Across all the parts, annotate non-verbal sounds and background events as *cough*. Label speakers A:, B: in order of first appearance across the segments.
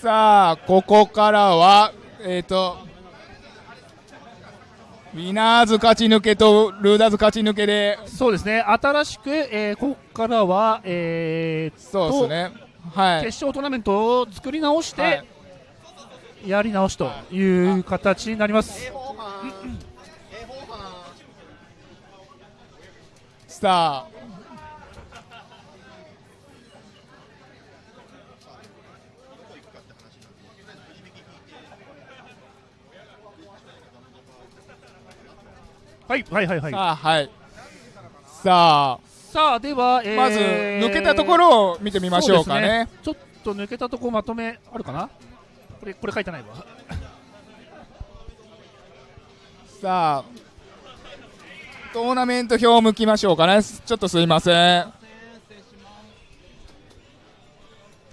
A: さあここからはえっ、とウィナーズ勝ち抜けとルーダーズ勝ち抜けで。
B: そうですね。新しく、えー、ここからは、えー、
A: そうですね。はい。
B: 決勝トーナメントを作り直して、
A: はい。
B: やり直しという形になります。
A: さあ
B: はいはいはいはい。
A: さあはい。さ
B: さあでは、えー。
A: あまず抜けたところを見てみましょうか
B: そうです
A: ね。
B: ちょっと抜けたところまとめあるかな？これこれ書いてないわ。
A: さあ。トーナメント表を向きましょうかね。ちょっとすいません。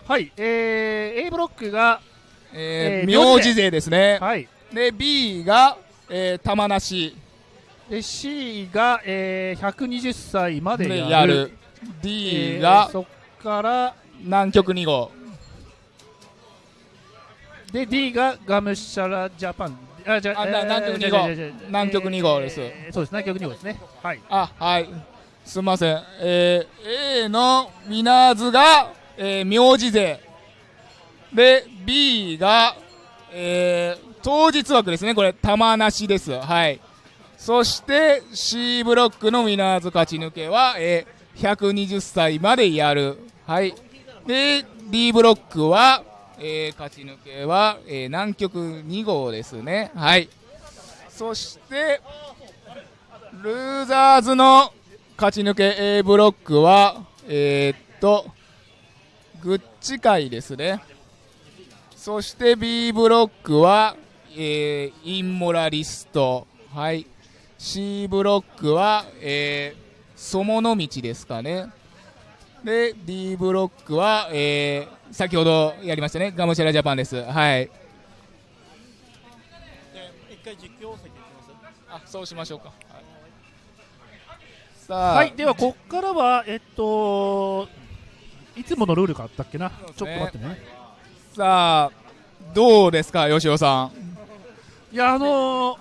B: はい、えー、A ブロックが、
A: えー
B: えー
A: 名字勢ですね、
B: はい、
A: で B が、えー、玉なし
B: で C が、えー、120歳まで
A: で
B: やる。
A: やる。D が
B: えーそっから。
A: 南極2号。
B: で D がガムシャラジャパン。あじゃ
A: あな
B: えー
A: 南極二号。南極二号です。
B: えーそうです。南極2号ですね。はい。
A: あはい。すみません、えー A のウィナーズが、えー名字勢。で B が、えー当日枠ですね。これ玉なしです。はいそして C ブロックのウィナーズ勝ち抜けは、えー120歳までやるはいで D ブロックは、えー勝ち抜けは、えー南極2号ですねはいそしてルーザーズの勝ち抜け A ブロックは、えーっと、グッチ会ですね。そして B ブロックは、えーインモラリスト。はい。C ブロックは、えー、ソモの道ですかね。で、D ブロックは、えー先ほどやりましたね、ガムシャラジャパンです。はい。
C: 一回実況席行きます
A: あ、そうしましょうか。はいさあ、
B: はいではこっからはえっといつものルールがあったっけな、
A: ね
B: ちょっと待ってね
A: さあ、どうですか、吉尾さん。
B: いやあのー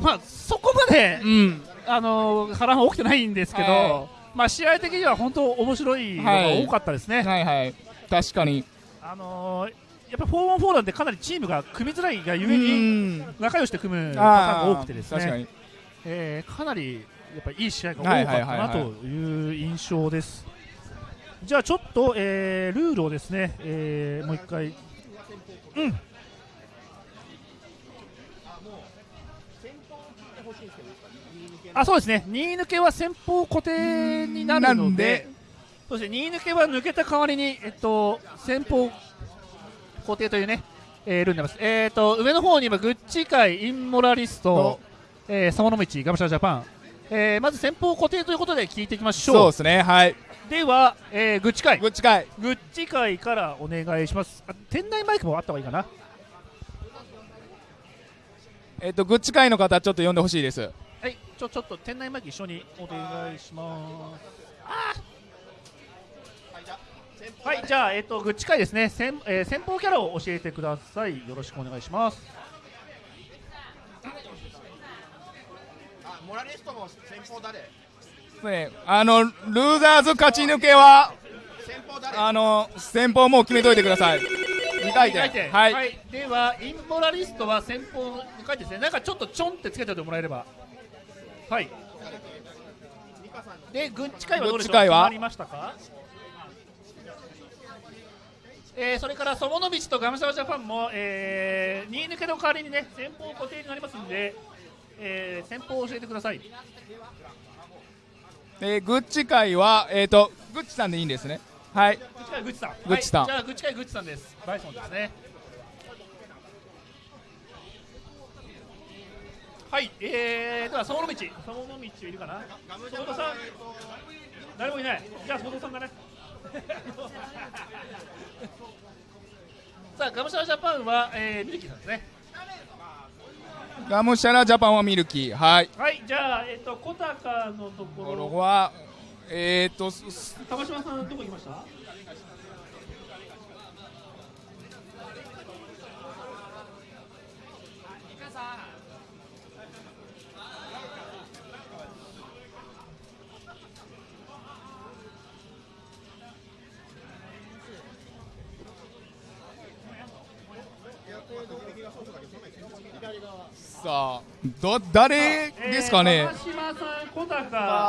B: まあそこまで
A: うん。
B: あのー波乱は起きてないんですけど、
A: は
B: まあ試合的には本当面白いのが多かったですね、
A: はいはい。確かに。
B: あのーやっぱり 4on4 なんでかなりチームが組みづらいがゆえに
A: うん
B: 仲良しで組むパターンが多くてですね、
A: 確かに。
B: えーかなりやっぱりいい試合が多かった
A: はいはいはい
B: なという印象です。じゃあちょっと、えールールをですね、えーもう一回、うん、あそうですね、2位抜けは先方固定になるので
A: で、
B: そして2位抜けは抜けた代わりに、えっと、先方固定というね、えールールになります。えー、と上の方に今、グッチ界、インモラリスト、えー、サモノミチ、ガムシャラジャパン、えーまず先鋒固定ということで聞いていきましょう。
A: そうですね。はい。
B: では、えーグッチ界、
A: グッチ会。
B: グッチ界からお願いします。あ店内マイクもあった方がいいかな。
A: えっと、グッチ会の方、ちょっと呼んでほしいです。
B: はい、ちょちょっと店内マイク一緒にお願いします。はい、じゃあ、えっと、グッチ会ですね、先,、えー先方キャラを教えてください。よろしくお願いします。
C: あモラリストも先方誰？
A: ね、あの、ルーザーズ勝ち抜けは、
C: 先方誰？
A: あの、先方もう決めといてください。2回転。
B: 二回転
A: はい。
B: では、インモラリストは先方2回転ですね。なんかちょっとちょんってつけておいてもらえれば。はい。で、グッチ会はどうでしょう？
A: グッチ会は？
B: 決まりましたか？えー、それからソモノビチとガムシャラジャパンも、えー、2位抜けの代わりにね、先方固定になりますんで、えー、先方を教えてください。
A: えーグッチ会は、えっと、グッチさんでいいんですね。はい。
B: グッチ会グッチさん。
A: グッチさん
B: はい、じゃあ、グッチ会グッチさんです。バイソンですね。はい、えー、では、ソモノビチ。ソモノビチいるかな？ソモノさん。誰もいない。じゃあ、ソモノさんだね。*laughs* さあ、ガムシャラジャパンは、えー、ミルキーさんですね。
A: ガムシャラジャパンはミルキー。はい。
B: はい、じゃあ、えっ、と、コタカのところ。
A: は、えっと、すす
B: 玉島さん、どこ行きました？
A: さあど誰ですかね？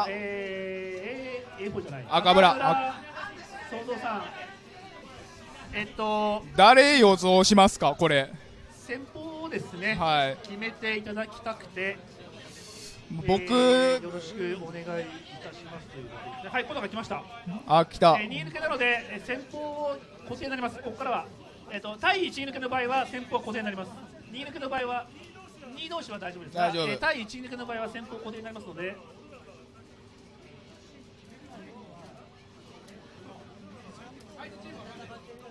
B: えー。
A: 赤村。
B: えっと、
A: 誰予想しますか？これ
B: 先方をですね、
A: はい
B: 決めていただきたくて、
A: 僕、
B: えーよろしくお願いいたしますということで、はい、小高来ました。
A: あ来た
B: えー、2抜けなので、えー先方固定になります。ここからは、えっ、と対1抜けの場合は先方固定になります。2抜けの場合は2同士は大丈夫ですが、
A: 大丈夫。
B: えー対1抜けの場合は先方固定になりますので。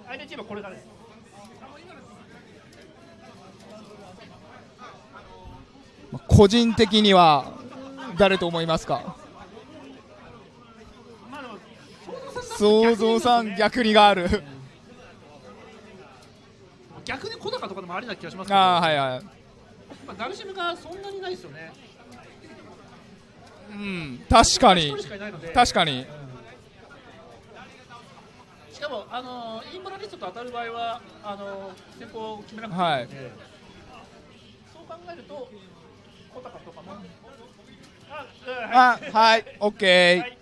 B: 相手チームはこれからです。
A: 個人的には誰と思いますか？想像さん逆にがある。
B: 逆に小高とかでもありな気がしますけど、
A: あーはいはい
B: まあ、ダルシムがそんなにないですよね。
A: うん。確かに。確かに。
B: しかも、あのインボラリストと当たる場合はあの先方を決めなくていいので、そう考えると小高とかも。あ、
A: はい。オッケ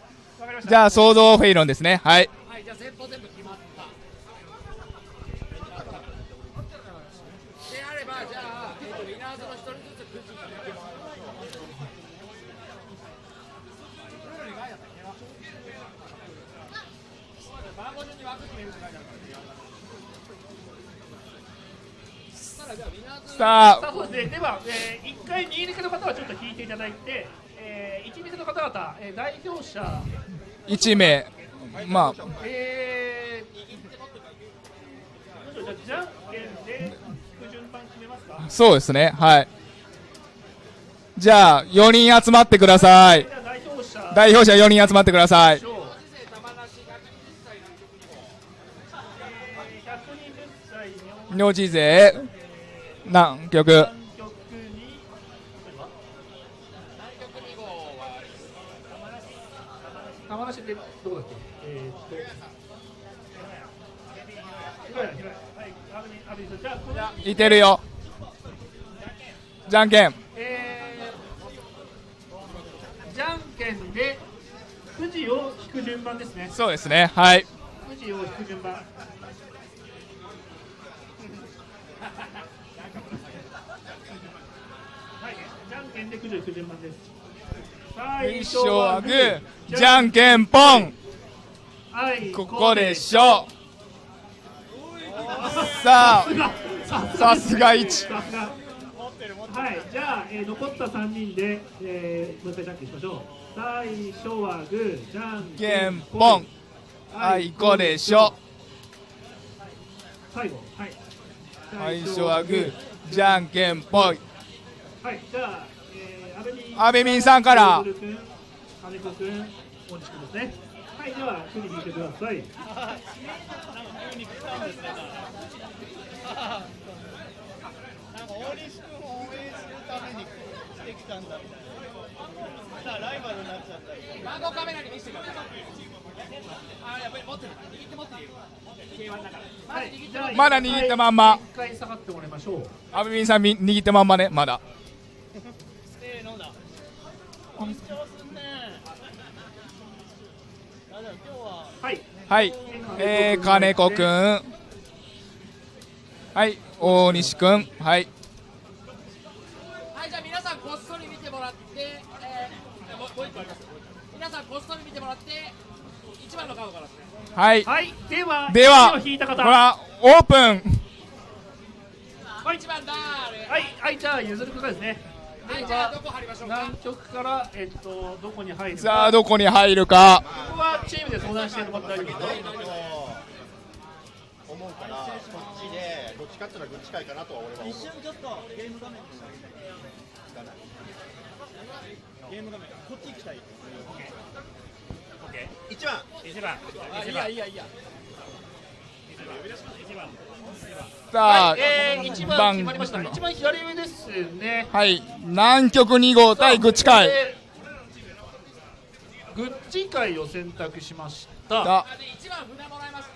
A: ー。じゃあ想像フェイロンですね。はい。
D: はい、じゃあ先方全部決まった。であれば、じゃあ、えっと、ウィナーズの一人ずつくじ引いてもらう。番号順に枠決めるって書いてあるから。したらじゃあウィナーズ
A: さ
B: さあ
A: あ
B: そうですね。では、えー、1回2抜けの方はちょっと引いていただいて、えー、1抜けの方々、えー、代表者。
A: 1名。まあ。
B: えー、じゃんけんで順番決めますか？
A: そうですね。はい。じゃあ4人集まってください。
B: 代表者。
A: 代表者4人集まってください。
B: 賞えー、120歳
A: 名字勢
B: 南極。に玉梨でどこだっけい
A: てるよ。じゃんけん。
B: えー、じゃんけんでくじを引く順番ですね。
A: そうですね。はい。
B: くじを引く順番でくじを引く順番です最
A: 一勝はグーじゃんけんぽん。
B: はい
A: ここでしょ。さあさすが。1
B: さすが。はい、じゃあ、えー、残った3人で、えー、もう一回じゃんけんしましょう。最初はグーじゃん
A: け
B: けん
A: んぽん。あいこでしょ。
B: 最後。はい。
A: 最初はグーじゃんけんぽい。
B: はい、じゃあ、えー、安倍民
A: さんから
B: さい。
C: なんか大西君を応援するためにしてきたんだみたいな。さあライバルになっちゃったり。
D: 番号カメラに見せてください。あ、やっぱり持ってる。握って持ってる。K1 だから。
B: はい、じゃあ
A: まだ握ったまんま
B: 一回下がってもらいましょう。
A: 阿部民さんみ握ってまんまねまだ。
C: 緊張すんね。は
B: はい、
A: はいえー、金子くんはい大西くんはい
D: はい、じゃあ皆さんこっそり見てもらって、えー、もう一個あります。皆さんこっそり見てもらって、一番のカードからですね。
A: はい
B: はい、では、
A: では
B: 引いた方。
A: ほらオープン
B: はい、
D: 一番だ。
B: はい、はい、じゃあ、譲る方ですね。
D: はい、
B: で
D: じゃあど
B: は、
D: こ貼りましょうか？
B: 南極から、えっと、どこに入るか。
A: さあどこに入るか
B: ここはチームで相談してもらって大丈夫。
C: 思うからこっちでどっちかっていうのはかなとは俺は。一瞬ちょっとゲーム画面にゲーム画面こっち行きたい。一番
D: あいいやいいやいいや。
A: さあ、
B: はい、えー、1番決まりました。一番左上ですね。
A: はい、南極2号対グッチ会。
B: グッチ会を選択しました。
A: さ
D: 一番船もらいます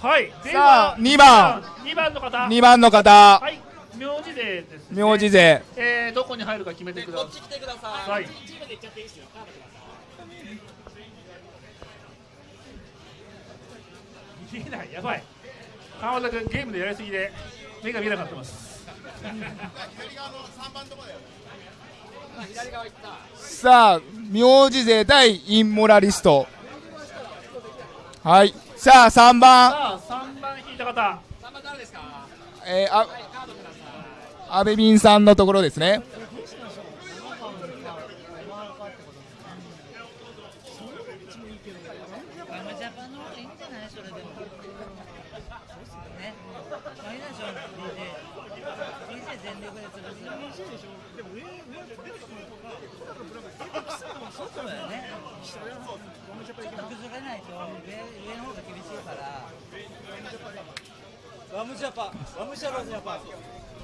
B: はいで
A: さ
B: は
A: あ2番。
B: 2番の方。
A: 2番の方、
B: はい名字でですね。
A: 名字勢。
B: えー、どこに入るか決めてくだ
D: こっち来てください。
B: はい
D: チームで行っちゃっていいですよカードください
B: 見えないやばい。川田君ゲームでやりすぎで目が見えなくなってます。*laughs*
A: さあ、名字勢対インモラリスト。はい、さあ3番、
B: さあ3番引いた方。
D: 3番誰ですか？
A: えー、あ
D: カードください
A: 阿部敏さんのところですね。
E: ガムジャパンの方がいいんじゃないそれでも。ね。マイナーション DJ。DJ 全力で潰す。そうだよね。ちょっと崩れないと上上の方が厳しいから。
C: ワムジャパンワムシャロジャパン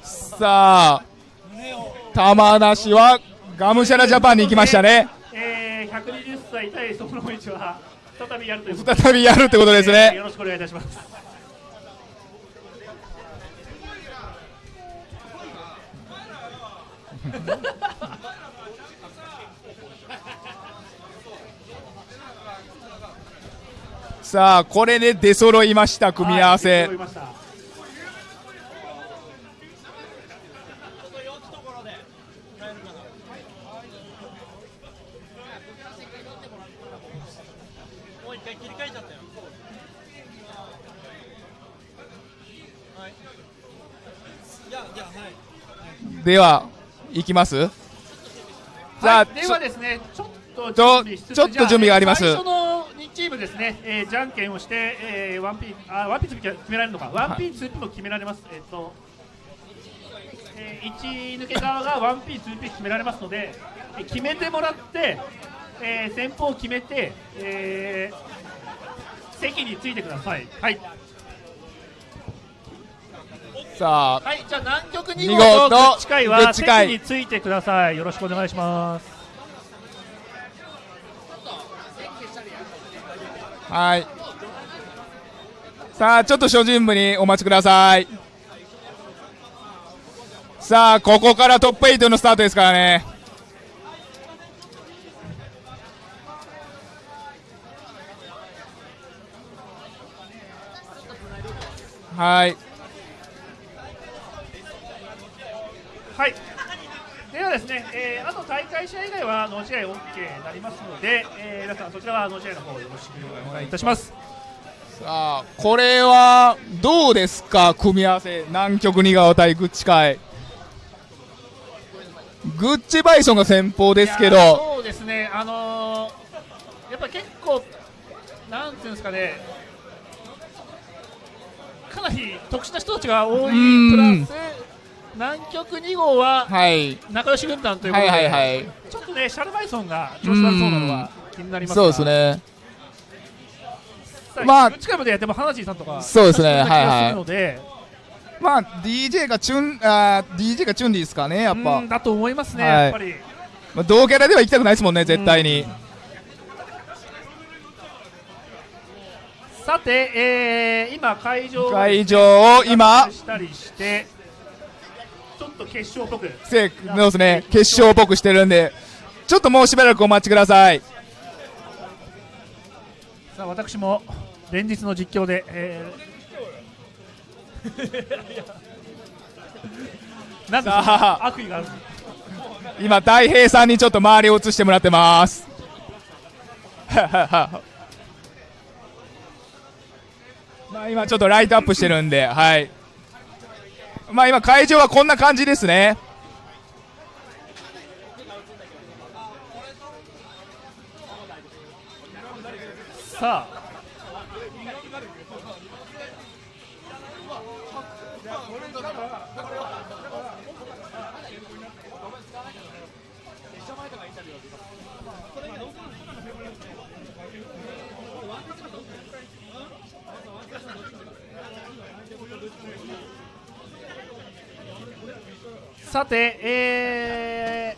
A: さあ、玉梨はがむしゃらジャパンに行きましたね。
B: えー、120歳対そのは再びやるということで
A: 再びやるってことです
B: えー
A: ね。
B: よろしくお願いいたします
A: さあ、これで出揃いました、組み合わせ。
B: はい揃いました
C: もう一回切り替えちゃったよはいいやいやはい
A: では、行きます？さあ、
B: はい、ではですね、ちょっと
A: ちょ
B: 準備しつつ
A: ちょっと準備があります
B: 最初の2チームですね、えー、じゃんけんをして、えー、ワンピーあワンピース決められるのか、ワンピース、も決められます。えっと、えー、1抜け側がワンピース、ピー決められますので、えー決めてもらって、えー、先方を決めて、えー、席についてください。はい。
A: さあ、
B: はい、じゃあ南極2
A: 二
B: 号
A: 号と
B: とグッチ会
A: グ
B: は席についてください。よろしくお願いします。
A: はい。さあ、ちょっと諸準部にお待ちください。さあ、ここからトップ8のスタートですからね。はい。
B: はい。ではですね、えー、あと大会試合以外はノー試合 OK になりますので、えー、皆さんそちらはノー試合の方よろしくお願いいたします。
A: さあ、これはどうですか、組み合わせ、南極2川対グッチ会。グッチバイソンが先方ですけど、
B: そうですね、あのー、やっぱ結構、なんていうんですかね、かなり特殊な人たちが多い
A: うん
B: プラス、南極2号は
A: はい、
B: 仲良し軍団ということで、
A: はいはいはい、
B: ちょっとね、シャルバイソンが調子悪そうなのは気になります
A: そうですね。まあ
B: グッチ会までやっても、花地さんとか、
A: そうですね。はいはい。まあ、DJ がチュン、あー DJ がチュンリーですかね、やっぱ。
B: うん。だと思いますね、
A: はい。
B: やっぱり。
A: まあ、同キャラでは行きたくないですもんね、絶対に。
B: さて、えー、今、会場を
A: 会場を今、
B: したりして、ちょっと決勝っぽく、
A: せそうですね、決勝っぽくしてるんで、ちょっともうしばらくお待ちください。
B: さあ私も連日の実況で、えー、*laughs* なんでそん
A: さ
B: な
A: あ
B: 悪意がある
A: 今、大平さんにちょっと周りを映してもらってます。*laughs* まあ今ちょっとライトアップしてるんで、はい。まあ今会場はこんな感じですね。
B: さあさて、え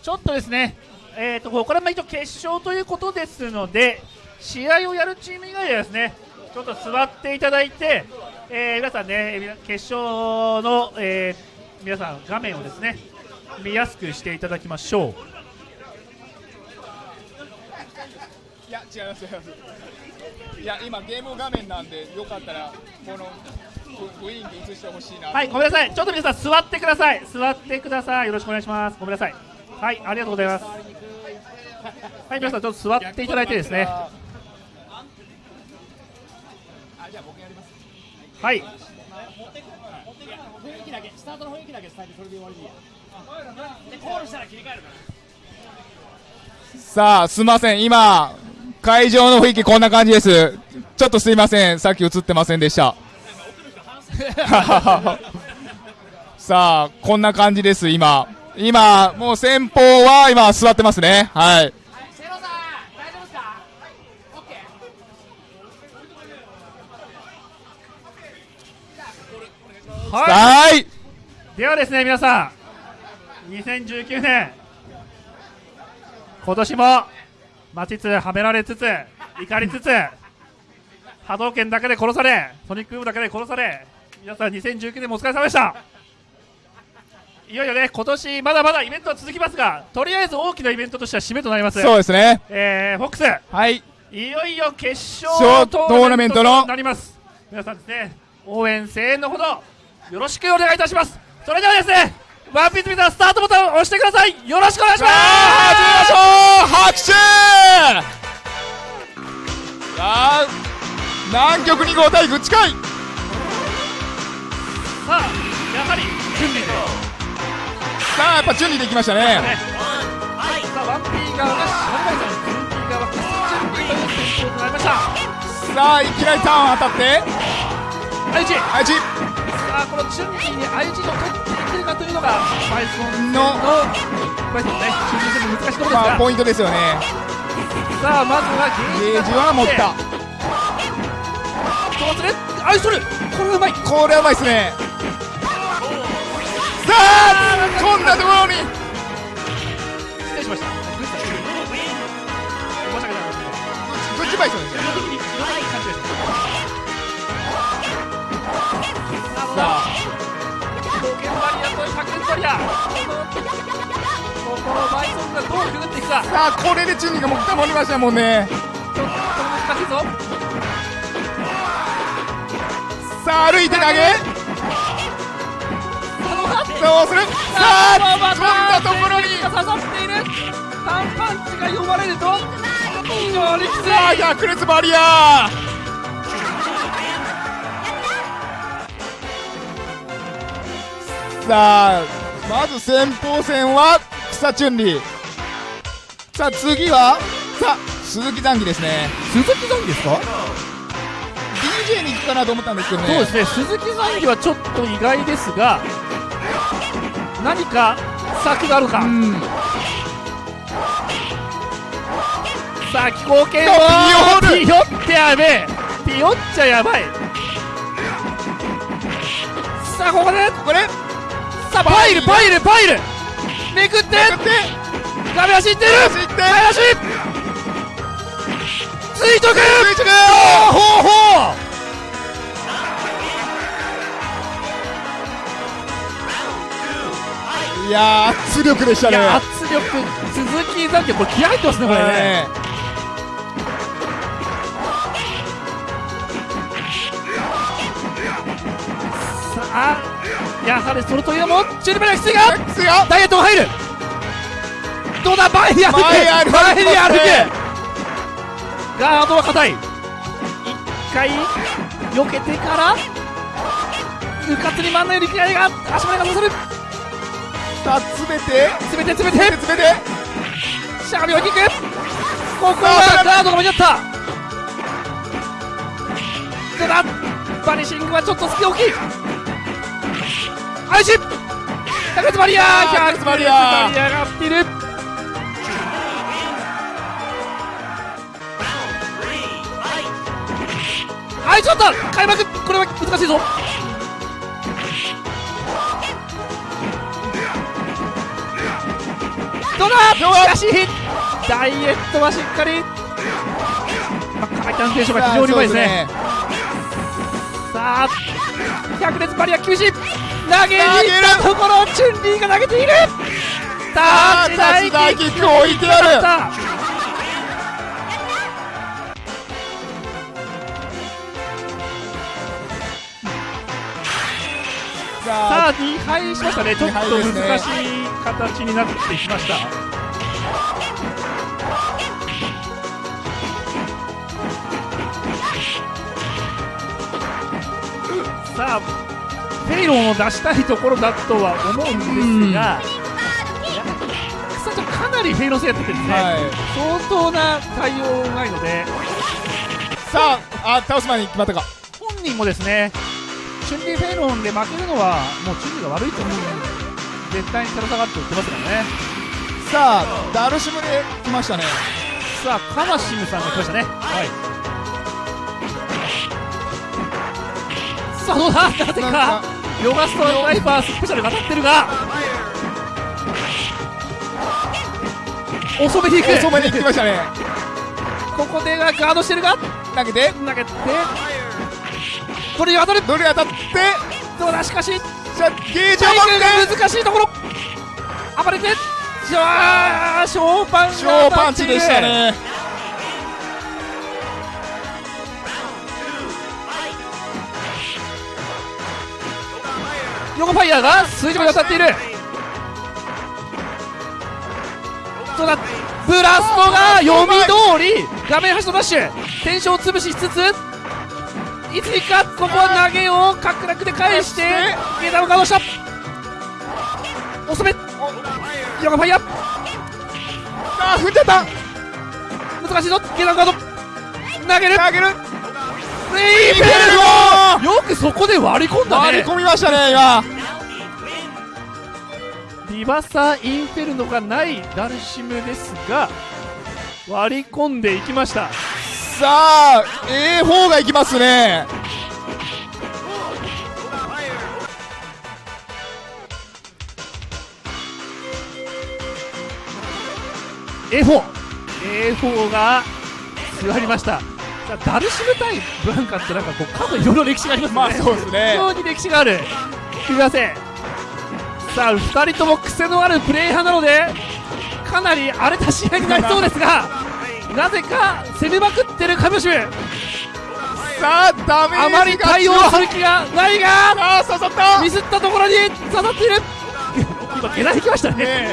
B: ー、ちょっとですね、えー、とこれも一応決勝ということですので、試合をやるチーム以外ではですね、ちょっと座っていただいて、えー皆さんね、決勝の、えー皆さん、画面をですね、見やすくしていただきましょう。
A: いや違います違いますいや今ゲーム画面なんでよかったらこのふ雰囲気映してほしいな
B: はい、ごめんなさい。ちょっと皆さん座ってください。座ってください。よろしくお願いします。ごめんなさい。はい、ありがとうございます。はい、皆さんちょっと座っていただいてですね。
A: あじゃあ僕やります
B: はい。
D: 雰囲気だけスタートの雰囲気だけ伝えてそれで終わりでいいやでコールしたら切り替えるから
A: さあすいません今会場の雰囲気こんな感じですちょっとすいませんさっき映ってませんでした *laughs* さあこんな感じです今。今もう先方は今座ってますね。はい。
D: 瀬野さん大丈夫ですかオッケ
B: は
A: はい
B: い。ではですね、皆さん、2019年、今年も待ちつはめられつつ、怒りつつ、波動拳だけで殺され、ソニックブームだけで殺され、皆さん2019年もお疲れ様でした。いよいよね、今年まだまだイベントは続きますが、とりあえず大きなイベントとしては締めとなります。
A: そうですね。
B: えー、フォックス、
A: はい。
B: いよいよ決
A: 勝
B: 勝
A: トーナメントの。
B: となります。皆さんですね応援声援のほどよろしくお願いいたします。それではですねワンピースビザースタートボタンを押してください。よろしくお願いします。
A: 始めましょう。拍手。さあ南極2号対グッチ会
B: さあやはり準備で。
A: さあやっぱ準備できましたね。
B: ねさあワンピー側がシャンバイさんツーピー側が準備という戦法となりました
A: さあいきなりターン当たって
B: 愛知さ
A: はいち
B: あこの準備に愛知を取っていけるかというのがバイソン
A: の
B: のバイソンのね中心戦の難しいところですが
A: まあポイントですよね
B: さあまずはゲージ
A: は持った
B: どうするアイソルこれはうまい。
A: これはうまいっすね。さあこんなところに。
B: 失礼しました。グッ
A: チバイソンですよ
B: 基本的に言わない。感じです
A: さあ
B: 冒険バリアと100円バリアこのこのバイソンがどうくぐってい。くかちょっ
A: さあこれでチュンリーがもう溜まりましたもんね。
B: と難しいぞ
A: さあ歩いて投げ。どうする。さあこんなところに。
B: 刺さっている単パンチが読まれると非常にきつい
A: さあ百列バリアーさあまず先鋒戦は草チュンリーさあ次はさあ鈴木残機ですね
B: 鈴木残機ですか
A: DJ に行くかなと思ったんですけどね。
B: そうですね鈴木残機はちょっと意外ですが何か策があるか、
A: うん
B: さあ気候圏
A: おー
B: ピヨってやべえ。ピヨっちゃやばい。さあここで。
A: これ
B: さあパイルパイル。パイルめくって。
A: やって。
B: 画面走ってる。
A: 走って。
B: 前足垂直
A: 垂直
B: ほうほう
A: いやー圧力でしたね。
B: 圧力鈴木残機これ気合入ってますねこれね。
A: ね
B: さあやはりそれというのもチュルベラキスが
A: ですよ
B: ダイエットが入る。どうだ前に歩く
A: 前に歩く
B: 前に歩
A: ね
B: くガードは硬い。一回避けてからうかつに真ん中に力が足前が刺さる
A: さあ詰めて。
B: 詰めて詰めて。
A: 詰めて
B: しゃがみをキックここはガードが間に合った。どうだバニシングはちょっと隙大き。いアー
A: 百列バリアー
B: 百列バリアー。がっているはいちょっと開幕これは難しいぞどうだ?しかしダイエットはしっかり、まあ、回ションが非常にうまいですね。さあ百列バリア厳しい投げに行ったところチュンリーが投げている。タッチダイキックを置いてやる
A: さ
B: さあ2敗しましたね。ちょっと難しい形になってきました。さあフェイロンを出したいところだとは思うんですが、さあちょっとかなりフェイロン戦やっててですね、
A: はい。
B: 相当な対応うまいので。
A: さああ倒す前に決まったか。
B: 本人もですねチュンリーフェイロンで負けるのはもうチュンリーが悪いと思う。絶対に垂ら下がって言ってますからね。
A: さあダルシムで来ましたね。
B: さあカマシムさんが来ましたね。はい。さあどうだ？なぜか
A: か
B: ヨガストライバースペシャルが当たってるが遅めに行く。
A: 遅めに来ましたね。
B: ここでガードしてるが
A: 投げて。
B: 投げてこれに当たる。
A: どれ当たって
B: どうだしかし。
A: ゲージを持
B: 難しいところ。暴れて。じゃあショーパンが
A: 小パンチでしたね。
B: ヨガファイヤーが数字まで当たっている。どうだ。ブラストが読み通り画面端のダッシュ。テンションを潰しつついつにかここは投げを角落で返してゲータをガードした遅め。ヨガファイヤー。
A: あー踏んじゃった。
B: 難しいぞ。ゲータガード。投げる。
A: 投げる。
B: レイ
A: イベル
B: よくそこで割り込んだ
A: 割り
B: ね
A: 込みましたね今
B: リバサインフェルノがないダルシムですが割り込んでいきました
A: さあ A4 がいきますね。
B: A4 A4 が座りました。ダルシム対ブランカってなんかこうカードいろいろ歴史がありますね、
A: まあそうです
B: 非
A: ね
B: 常に歴史がある。すみません。さあ2人とも癖のあるプレイ派なのでかなり荒れた試合になりそうですがなぜか攻めまくってるカムシム
A: さあダメージが
B: あまり対応する気がないが
A: さあ刺さった。
B: ミスったところに刺さっている。今下段行きましたね。
A: ね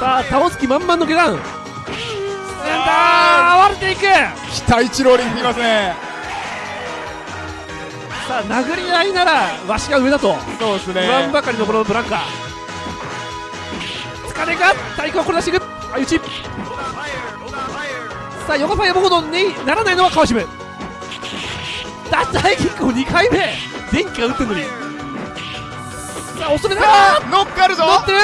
B: さあ倒す気満々の下段。あ。ー暴れていく。
A: 期待値ローリングいきますね。
B: さあ殴り合いならわしが上だと。
A: そうです
B: 言わばかりのこのブランカ。疲れが体育をこれ出していく。相打ちさあ横ファイアボコドンにならないのは川島。ダッチハイキックを2回目。電気が打ってるのに。さあ遅めだ
A: さあノックあるぞ。
B: 乗ってる。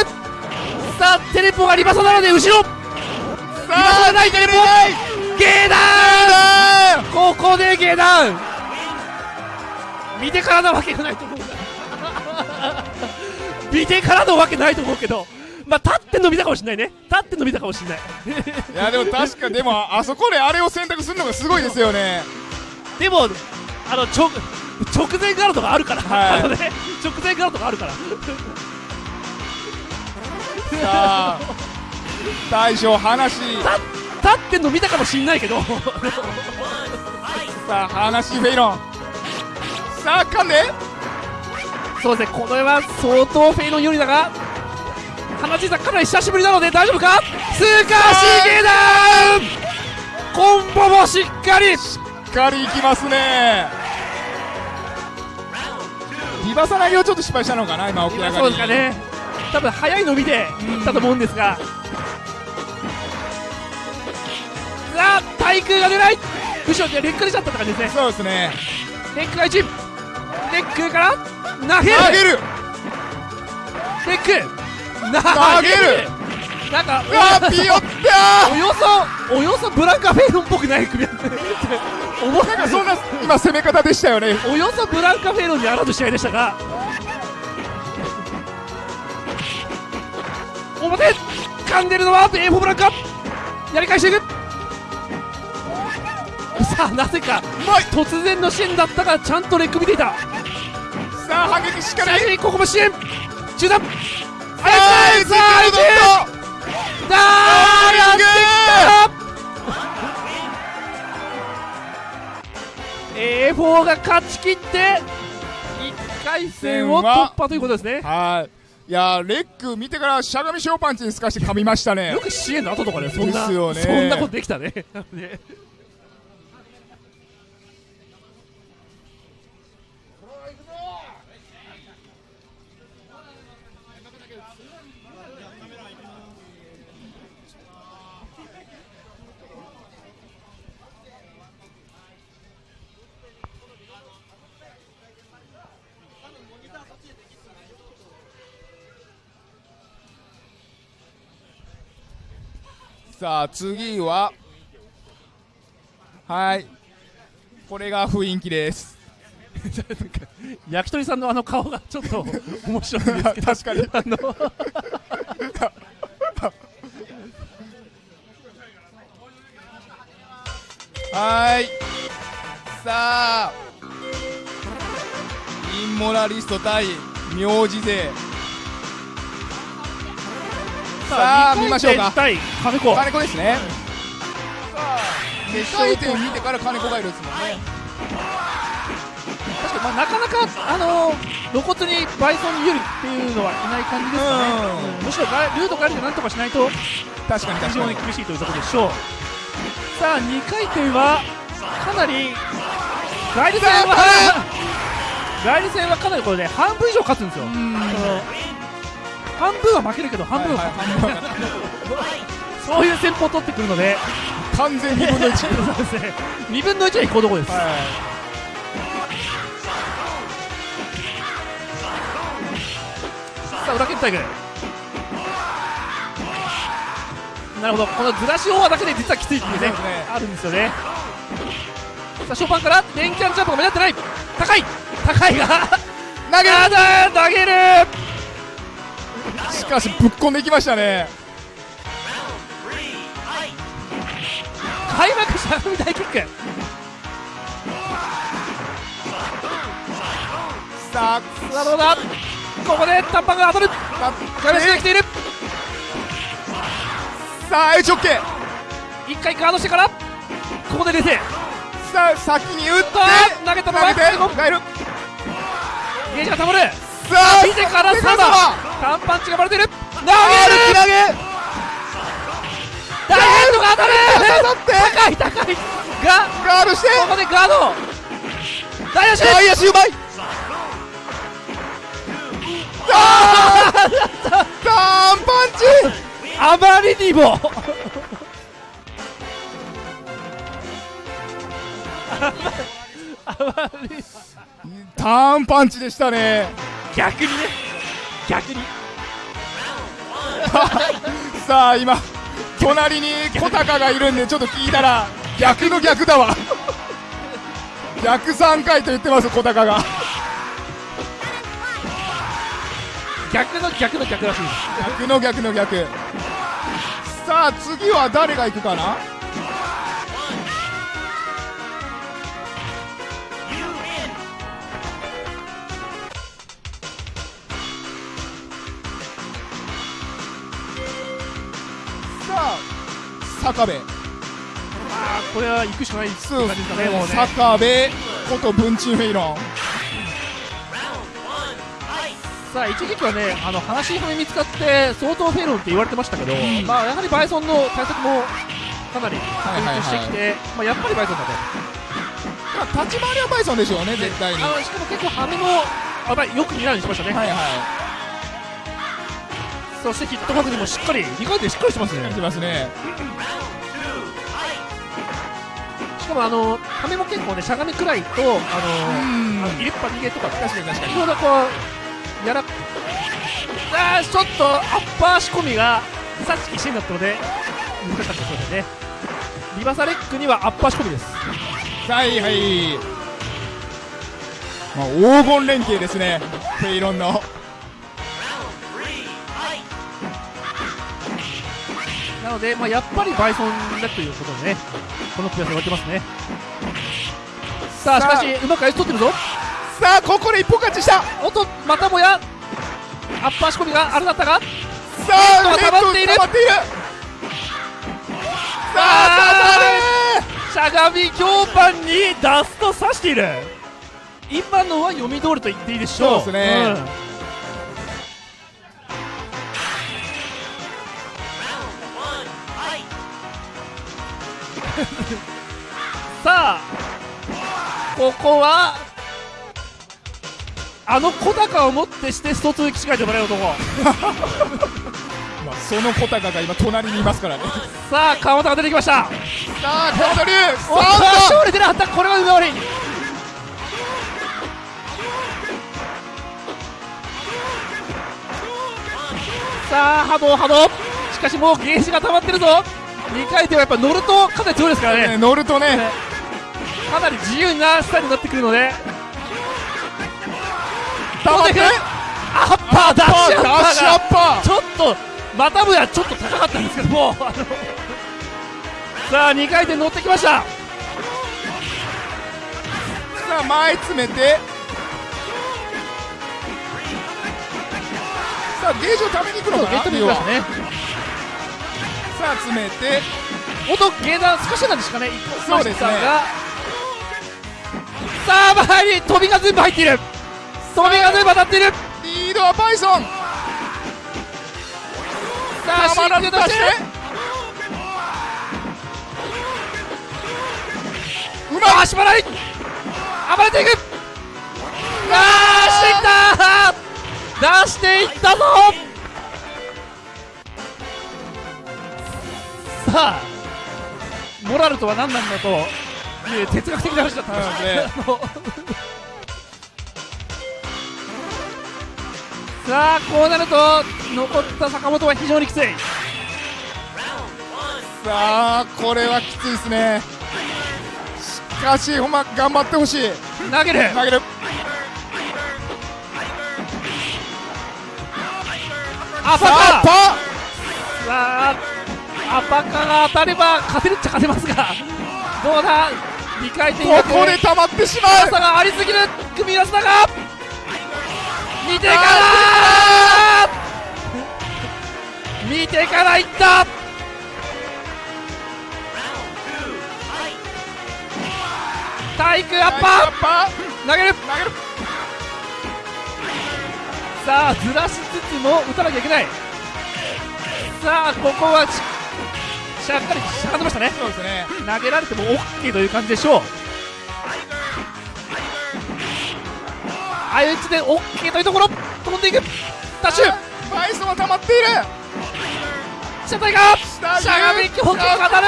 B: さあテレポがリバサなので後ろ。
A: さ
B: リバサがないテレポ。ゲーダーン。ここで下段見てからなわけがないと思う。*laughs* 見てからのわけないと思うけどまあ立ってんの見たかもしれないね。立ってんの見たかもしれない。
A: いやでも確かでもあそこであれを選択するのがすごいですよね。
B: でもあの直直前ガードがあるから、
A: はい。
B: あのね直前ガードがあるから。
A: さあ大将話。
B: 立立ってんの見たかもしれないけど。
A: さあ話フェイロン。さあかんで
B: そうですねこれは相当フェイロン有利だが花地さんかなり久しぶりなので大丈夫か？通過しげダウン！コンボもしっかり！
A: しっかりいきますね。リバサ投げをちょっと失敗したのかな今起き上がり。
B: そうですかね。多分早いの見ていったと思うんですが。さあ対空が出ない！後ろでレック出ちゃったって感じですね。
A: そうですね。
B: レックが1レックから投げる！
A: 投げる！
B: レック
A: 投げる。
B: なんか
A: うわピヨった
B: およそおよそブランカフェイロンっぽくない組み合わせ思
A: ーなんかそんな今攻め方でしたよね。
B: およそブランカフェイロンにあらず試合でしたが。表掴んでるのは A4 ブランカ。やり返していく。さあなぜか突然の支援だったがちゃんとレック見ていた。
A: さあ反撃しっかり
B: ここも支援。中断
A: さ
B: あやったさあ
A: あ
B: 相手だーやってきた A4 が勝ち切って1回戦を突破ということですね。
A: はい。いやーレック見てからしゃがみ小パンチにすかして噛みましたね。
B: よく支援の後とかでそんな
A: ですよね。
B: そんなことできたね。ね
A: さあ次ははい。これが雰囲気です。*laughs*
B: 焼き鳥さんのあの顔がちょっと *laughs* 面白いんですけど。
A: 確かに。
B: あの *laughs*
A: はい。さあインモラリスト対名字勢さあ見ましょうか。
B: 対金子。
A: 金子ですね。さあ2回転見てから金子がいるんですもんね。
B: 確かに、まあ、なかなか、あの露骨にバイソンに有利っていうのはいない感じですかね、
A: うん。
B: うん。むしろガルートガリでなんとかしないと
A: 確かに
B: 非常に厳しいというところでしょう。さあ2回転はかなりガリ戦は *laughs* 戦はかなりこれで半分以上勝つんですよ、半分は負けるけど半分は *laughs* そういう戦法を取ってくるので。
A: 完全2 *laughs* 分の1
B: そうですね2分の1は行こうとこです、
A: は
B: さあ裏蹴ったいくなるほど。このずらしオーバーだけで実はきついっていうね
A: ね。
B: あるんですよね。さあショパンから電キャンジャンプが目立ってない。高い。高いが投げる。投げる。
A: いしかしぶっこんでいきましたね。
B: 開幕しゃがみ大キック。
A: さあ
B: さあどうだ？ここで短パンが当たるガメスが来ている。
A: さあ H オッケー。
B: 一回ガードしてから。ここで冷静。
A: さあ先に打って。
B: 投げたのは
A: 投げて。
B: ゲージがたまるてからサバ。
A: バ
B: 短パンチがバレてる。投げる。
A: 投げ。
B: ダイエットが当たる高い高い。が
A: ガードして。
B: ここでガード。大足
A: 大足うまい。あーターンパンチ。
B: あまりにも。*laughs* あまり。
A: ターンパンチでしたね
B: 逆にね。逆に。*laughs*
A: さあ今隣に小高がいるんでちょっと聞いたら逆の逆だわ。逆3回と言ってます小高が。
B: 逆の逆の逆らしいです。
A: 逆の逆の逆。さあ次は誰が行くかな？坂部。
B: あーこれは行くしかないですねもうね。
A: 坂部こと文鎮フェイロン
B: さあ一時期はねあの話しはめ見つかって相当フェロンって言われてましたけど、まあやはりバイソンの対策もかなり
A: はいはいはい。
B: してきて、まあやっぱりバイソンだと。
A: まあ立ち回りはバイソンでしょうね絶対に。
B: しかも結構羽目もあよく見られるようにしましたね、
A: はいは
B: そしてヒット確認もしっかり2回でしっかりしてますね。
A: いしますね。
B: しかもあの羽目も結構ねしゃがみくらいとあの
A: うん。
B: あの入れっぱ逃げとか
A: 確かに確かに。
B: いろいろこうやらあーちょっとアッパー仕込みがさっきシーンだったので難しかったそうですね。リバサレックにはアッパー仕込みです。
A: はいはい。まあ黄金連携ですね。フェイロンの
B: ので、まあ、やっぱりバイソンだということでねこのプレーされてますね。さあし
A: さあ。
B: かしうまくアイス取ってるぞ。
A: さあここで一本勝ちした。さ
B: おっとまたもやアッパー仕込みがあれだったが
A: あ
B: ネットが溜まっている。
A: さあ
B: しゃがみ強パンにダスト刺している。今のは読み通りと言っていいでしょう。
A: そうですね。
B: ん *laughs* さあここはあの小高をもってしてスト2起死回でもらえる男。*laughs*
A: まあ、その小高が今隣にいますからね。*laughs*
B: さあ川本が出てきました。
A: さあ川本龍
B: おっと
A: さあ
B: 勝利出なかった。これは上回り。さあ波動波動。しかしもうゲージが溜まってるぞ2回転はやっぱ乗るとかなり強いですからね。
A: ね乗るとね。
B: かなり自由なスタイルになってくるので。
A: 溜まって。
B: アッパーダッシュアッパーちょっとまたもやちょっと高かったんですけどもさあ2回転乗ってきました。
A: ーさあ前詰めて。さあゲージをために行くのかな
B: ね
A: さあ詰めて
B: おっとゲーダー少しなんですかね
A: そうですね。
B: がさあ前に飛びが全部入っている。飛びが全部当たっている。
A: リードはバイソン。
B: さあ
A: たまらず出して。うまい
B: 足払い。暴れていく。あーしていった出していったぞさあモラルとは何なんだという哲学的な話だったんです
A: ね。*laughs*
B: さあこうなると残った坂本は非常にきつい。
A: さあこれはきついですね。しかしほんま頑張ってほしい。
B: 投げる。
A: 投げる。あ
B: カ
A: パ
B: さあアパカが当たれば勝てるっちゃ勝てますがどうだ2回転
A: ここで溜まってしまう。
B: 高さがありすぎる組み合わせだが見てから見てからいった。体育アッパー投げる。
A: 投げる。
B: さあずらしつつも打たなきゃいけない。さあここはししゃっかりしゃがんでましたね。
A: そうですね。
B: 投げられても OK という感じでしょう。相打ちで OK というところ。飛んでいく。ダッシュ。
A: バイソンは溜まっている。
B: 車体が。し
A: 下
B: ゃがみ強化が当たる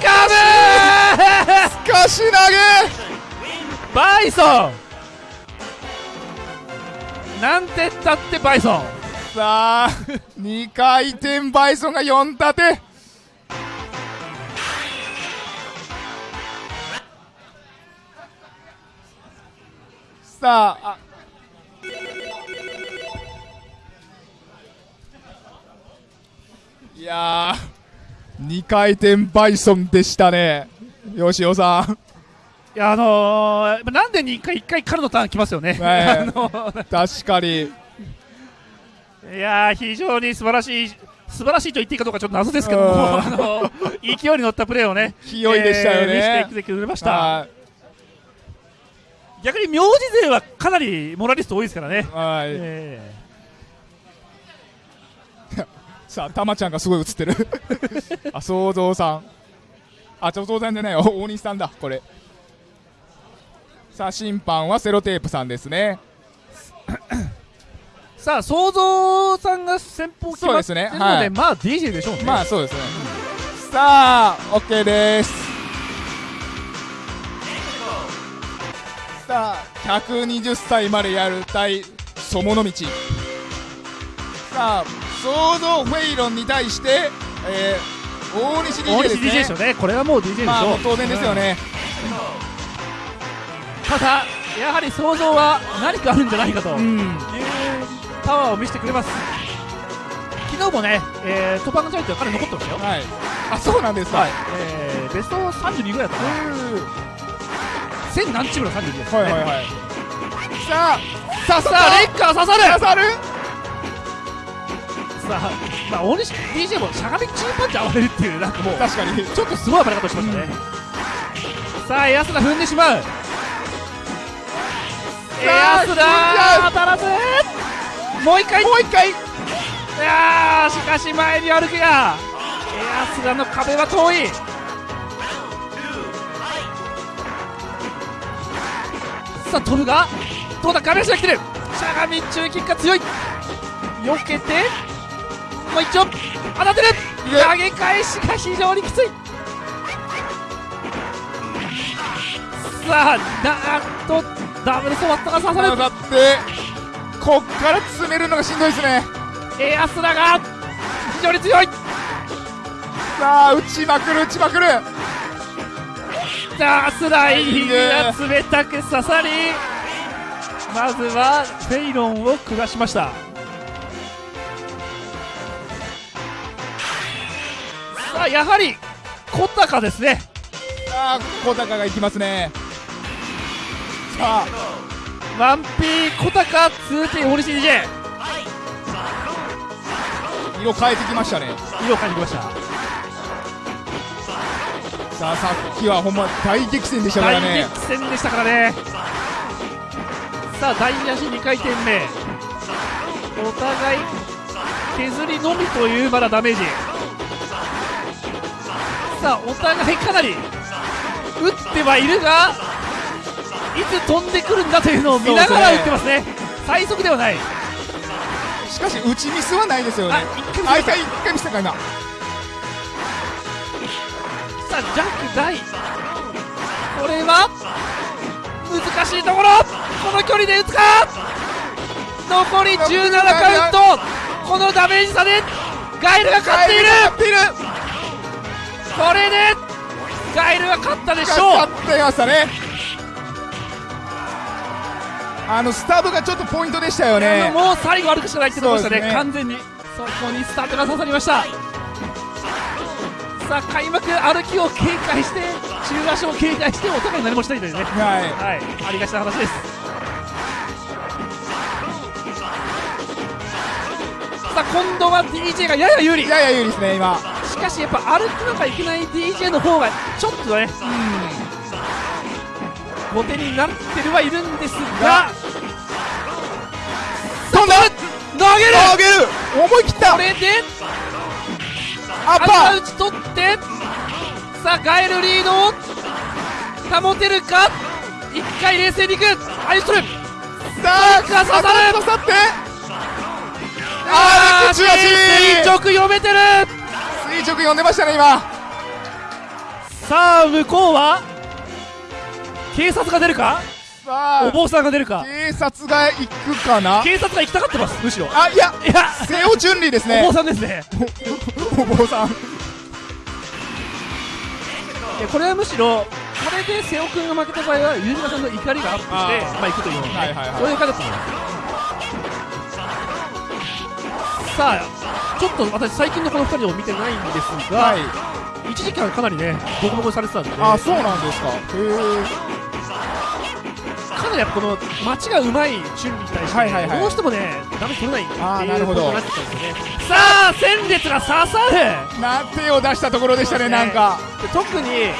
B: カー
A: ーかし投げ。
B: ブ。バイソン。なんてったってバイソン。
A: さあ2回転バイソンが4立てさああ。いやー2回転バイソンでしたね。吉尾さん。
B: いやあのー、なんで2回1回からのターン来ますよね、
A: はい *laughs*
B: あの
A: 確かに。
B: いやー非常に素晴らしい素晴らしいと言っていいかどうかちょっと謎ですけども、
A: うん。
B: あの勢いに乗ったプレーをね、*laughs*
A: 勢いでしたよね。
B: えー見せてくれました。
A: は
B: 逆に名字勢はかなりモラリスト多いですからね。
A: いはい
B: え *laughs*
A: さあ、たまちゃんがすごい映ってる。*laughs* あ、想像さん。あ、ちょ、想像さんじゃないよ。*laughs* 大西さんだ、これ。さあ、審判はセロテープさんですね。
B: ー *coughs* さあ想像さんが先方決まってるので
A: そうですねはい
B: まあ DJ でしょうね。
A: まあ、そうですね。さあ、OK です。さあ、120歳までやる対そもの道。さあ、想像フェイロンに対して、えー、大西 DJ
B: 大西
A: です
B: DJ
A: ね。
B: でしょうね。これはもう DJ でしょう。
A: まあ、当然ですよね。
B: ただやはり想像は何かあるんじゃないかという
A: うん。
B: パワーを見せてくれます。昨日もね、えー、トップアンドチャレンジは彼残ってましたよ
A: はいあそうなんですか
B: はい、えー、ベスト32ぐらいだったかな1000何チームの32ですね。
A: はいはいはい。さあさ
B: さあレッカー刺さる。
A: 刺さる。
B: さあ、まあ、大西 DJ もしゃがみ中パンチ暴れるっていうなんかもう
A: 確かに。
B: ちょっとすごい暴れ方をしましたね、さあエア踏んでしまう。エア当たらず。もう一回。
A: もう一回。
B: いやーしかし前に歩くやエアスラの壁は遠いさあ飛ぶがどうだ亀足が来てる。しゃがみ中キックが強い。避けてもう一丁。当たってる。投げ返しが非常にきつい。さあなんとダブルソワットが刺さる
A: だってこっから詰めるのがしんどいですね。
B: エアスラが非常に強い。
A: さあ打ちまくる打ちまくる
B: さあスライディングが冷たく刺さりまずはフェイロンを下しました。さあやはり小高ですね。
A: さあ小高がいきますね。さあ。
B: ワンピー小高 2P 大西 DJ
A: 色変えてきましたね。
B: 色を感じました
A: さあさっきはほんま大激戦でしたから
B: 大
A: ね
B: 激戦でしたからね。さあ第2足2回転目。お互い削りのみというまだダメージ。さあお互いかなり打ってはいるがいつ飛んでくるんだというのを見ながら打ってますね。最速ではない。
A: しかし打ちミスはないですよね。
B: あ一回見せた。
A: あ一回一回見せたか今
B: さあジャック大。これは難しいところ。この距離で打つか。残り17カウント。このダメージ差でガイルが勝っている。これでガイルが勝ったでしょう。
A: 勝ってましたね。あのスタブがちょっとポイントでしたよ
B: あ
A: ね
B: のもう最後歩くしかないってところでしたね。
A: ね。
B: 完全にそこにスタートが刺さりましたさあ開幕歩きを警戒して中足を警戒してお互い何もしたいというね。
A: はい。
B: はい。ありがちな話です。さあ今度は DJ がやや有利。
A: やや有利ですね今。
B: しかしやっぱ歩かなきゃいけない DJ の方がちょっとね後手になってるはいるんですが。
A: 飛んだ
B: 投げる
A: 投げる。思い切った。
B: これで
A: アッパー。
B: 頭打ち取ってさあガエルリードを保てるか？一回冷静にいく。アイストル
A: さあ
B: が刺さる。
A: 刺さって。あー口足
B: 垂直読めてる。
A: 垂直読んでましたね今。
B: さあ向こうは？警察が出るか？
A: さあ。
B: お坊さんが出るか。
A: 警察が行くかな？
B: 警察が行きたがってますむしろ。
A: あいや
B: いや。
A: 瀬尾順利です
B: お
A: ね
B: 坊さんですね。
A: お坊さん。
B: いやこれはむしろこれで瀬尾君が負けた場合は飯島さんの怒りがアップしてまあ行くという、ね。
A: はいはいはい。
B: そういう感じだと思います。さあちょっと私最近のこの2人を見てないんですが、
A: はい。
B: 一時期はかなりねボコボコにされてたんで
A: あそうなんですか。へえ
B: かなりこの街がうまい準備に対して、
A: はいはいはい。
B: どうしてもねダメ取れないっていう
A: あーなるほど。
B: ことになってきたんですよね。さあ戦列が刺さる
A: な手を出したところでしたねなんか。
B: で特に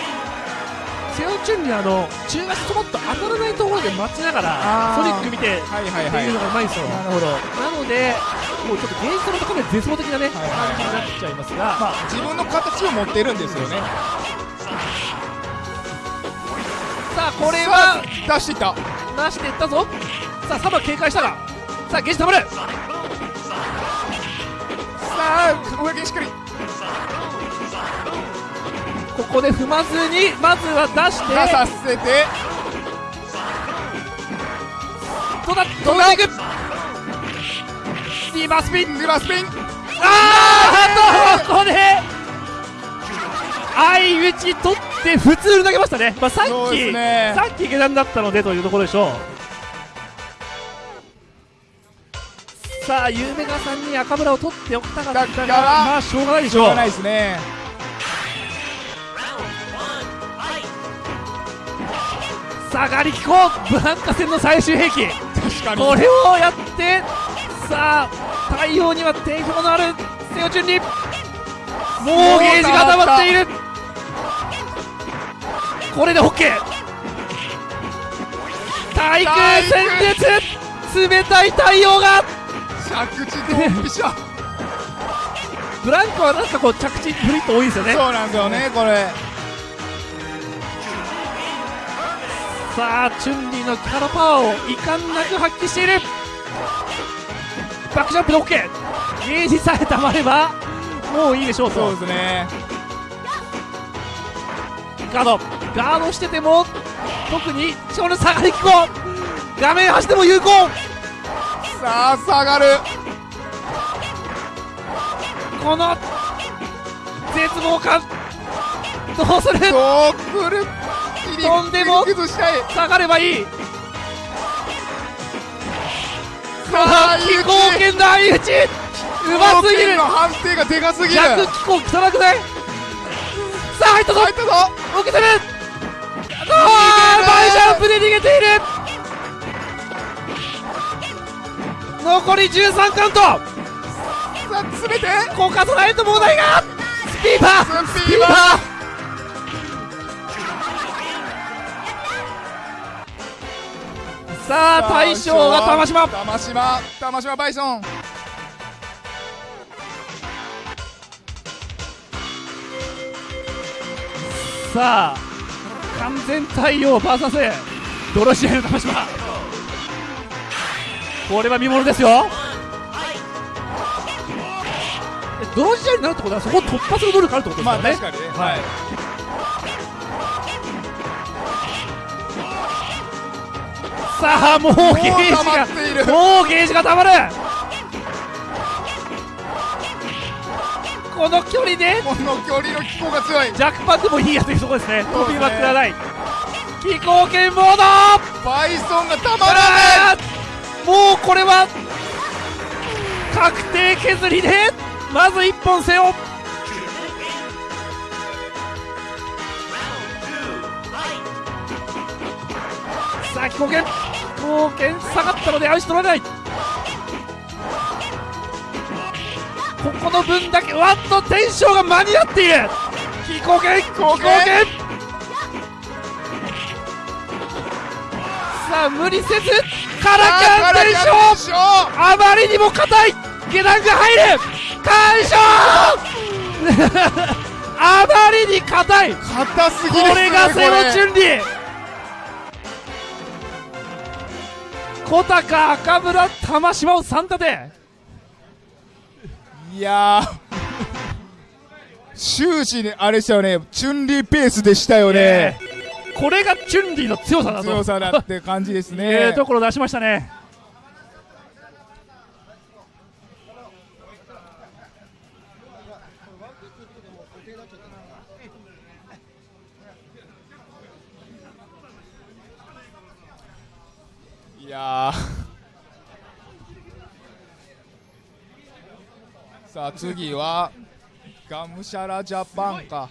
B: セオチュンにあの中足トマト当たらないところで待ちながらソニック見てって
A: はいはい。はい
B: いうのがうまいんですよ、
A: なるほど。
B: なのでもうちょっとゲージとのところで絶望的なね、
A: はいはい
B: 感じになっちゃいますが、
A: まあ自分の形を持ってるんですよね
B: これは
A: 出していった。
B: 出していったぞ。さあサバ警戒したが。さあゲージたまる
A: さあ上にしっかり。
B: ここで踏まずにまずは出して。
A: 出させて。
B: どうだ？どうだ？いくリバースピン。
A: リバースピン。
B: あーあとここで。相打ち取って普通に投げましたね、まあ、さっき、
A: ね。
B: さっき下段だったのでというところでしょう。さあゆめがさんに赤村を取っておきたかったが
A: だから
B: まあしょうがないでしょう。
A: しょうがないですね。
B: さあガリキコブランカ戦の最終兵器。これをやってさあ対応には抵抗のある瀬尾順利もうゲージが溜まっているこれで OK 対空戦列冷たい対応が。
A: 着地ドンピシャ。*laughs*
B: ブランコはなんかこう着地フリット多いですよね。
A: そうなんですよねこれ。
B: さあチュンリーのキャラパワーを遺憾なく発揮している。バックジャンプで OK ゲージさえたまればもういいでしょう
A: そう
B: と
A: ですね
B: ガード。ガードしてても特に超の下がり機構画面端でも有効。
A: さあ下がる。
B: この絶望感。どうする？
A: どうくる？
B: とんでも下がればいい。
A: さあ
B: 気候圏の相打ちうますぎる
A: の判定がでかすぎる
B: 逆気候汚くないさあ入ったぞ。
A: 入ったぞ。
B: 受けてるあーバイジャンプで逃げている。残り13カウント。
A: さあ詰めて
B: コカドライトもないが。スピーバー。
A: スピーバー。
B: さあ大将は玉島。
A: 玉島。玉島バイソン
B: さあ完全対応 VS 泥試合の玉島。これは見ものですよ。え泥試合になるってことはそこを突破する能力あるってことです
A: ま
B: よね、
A: あ確かにね。はい。
B: さあもうゲージがもうゲージがたまるこの距離で
A: この距離の気候が強い。
B: ジャックパンでもいいやというところですね。飛びはくらない。飛行権モード
A: バイソンがたまら
B: あーもうこれは確定削りでまず1本背負さあ飛行権飛行権下がったのでアウシ取らないここの分だけわっとテンションが間に合っている。飛行権飛行権さあ無理せずカラカンテンションあまりにも硬い下段が入る完勝あまりに硬い
A: 硬すぎですね
B: れがセロチュンリー小高赤村玉島を3立て
A: いやー。終始ねあれでしたよね。チュンリーペースでしたよね。
B: これがチュンリーの強さだと。
A: 強さだって感じです
B: え
A: ね
B: ーところ出しましたね。
A: いやさあ次はがむしゃらジャパンか。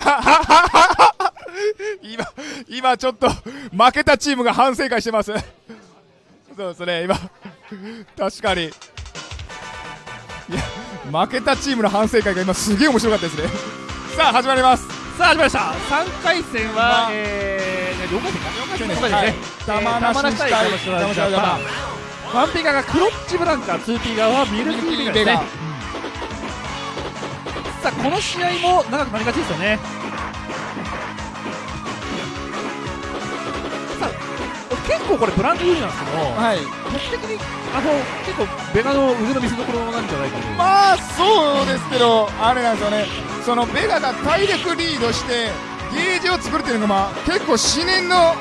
A: ハハハハ今今ちょっと負けたチームが反省会してます。そうですね今。確かに。いや負けたチームの反省会が今すげえ面白かったですね。さあ始まります。
B: さあ始まりました。3回戦
A: ま
B: は、
A: あ。
B: えー、4回戦か4回戦ですね、
A: はい
B: えー
A: 玉
B: 玉
A: 梨対
B: 玉梨
A: 玉梨
B: ジャパン。ワンピガがクロッチブランカ 2P 側はミルキービガですね。さあこの試合も長くなりがちですよね結構これブランド有利なんですけど、
A: はい。
B: 僕的にあの結構ベガの腕の見せ所なんじゃないかと
A: まあそうですけどあれなんですよね。そのベガが体力リードしてゲージを作るっていうのがまあ結構至念の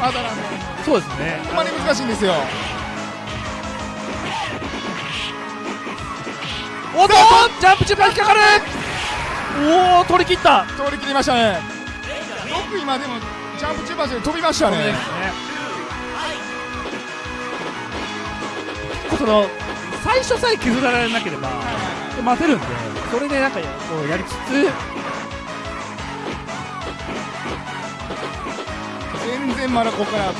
A: 技なんで。
B: そうですね。
A: ほんまに難しいんですよ。
B: おっとジャンプチップが引っかかる。おお取り切った。
A: 通り切りましたね。よく今でもジャンプ中盤で飛びましたね
B: その最初さえ削られなければ待てるんでそれでなんかこうやりつつ
A: 全然まだここから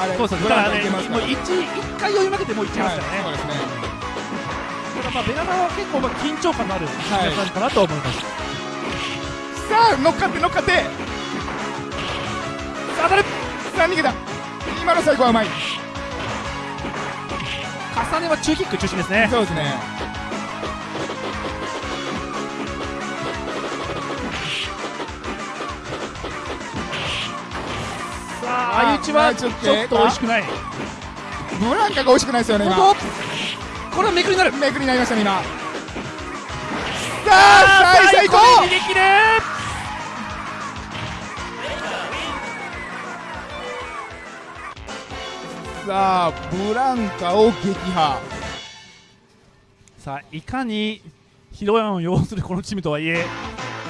A: あれ
B: そうです
A: ブ
B: だからねもう一一回読み負けてもういっちゃいますからね、
A: はい。そうですね。
B: ただまあベガナは結構まあ緊張感のある
A: はい。
B: 感じかなと思います、
A: さあ乗っかって乗っかって。
B: さあ当たる
A: さあ逃げた。今の最後はうまい
B: 重ねは中キック中心ですね。
A: そうですね。
B: さあ相打ちはちょっと美味しくない。
A: ブランカが美味しくないですよね今。
B: これはめくりになる。
A: めくりになりましたね今さあ最後さあブランカを撃破。
B: さあいかにヒロヤンを擁するこのチームとはいえ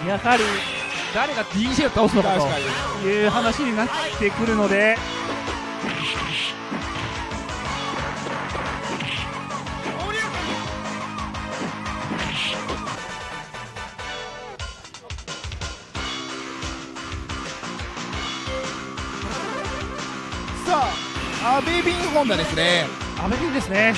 B: やはり誰が DJ を倒すのかという話になってくるので
A: アベビンホンダですね。
B: アメリカですね。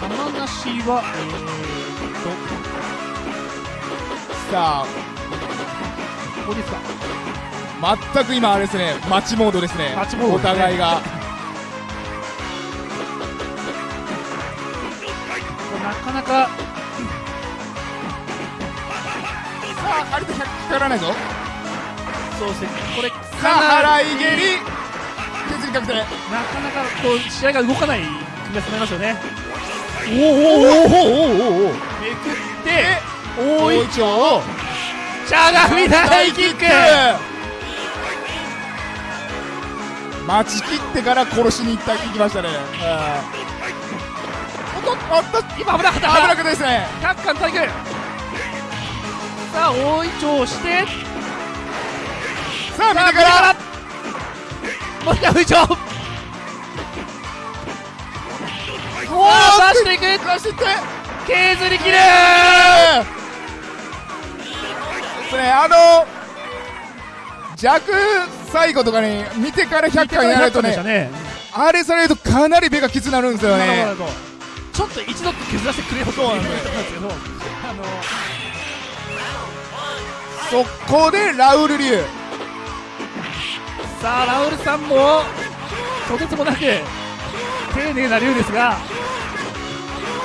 B: 玉なしはえ
A: さあ。
B: ー、とここですか？
A: 全く今あれですね。マッチモードですね。お互いがあれと100かからないぞ。
B: そうですね。これ
A: さ
B: か
A: あ払い蹴り。削り確定
B: なかなかこう試合が動かない組み合わせになりますよね。おおおおおおおおめくって大い
A: ちょを
B: チャガミ大キック。
A: 待ち切ってから殺しに行った行きましたね。おっとおっと
B: 今危なかった
A: 危なかった。ですね
B: 100巻体育さあ大いちょをして。
A: さあ
B: さあ
A: 右から
B: もう一回大いちょおお出していく。
A: 出して。いって
B: 削り切る。
A: ですねあの弱最後とかに見てから100回やらないとね
B: ね。
A: あれされるとかなり目がきつなるんですよね。
B: ちょっと一度削らせてくれよと
A: そうなん
B: ですけど。あの
A: そこでラウル流。
B: さあラウルさんもとてつもなく丁寧な竜ですが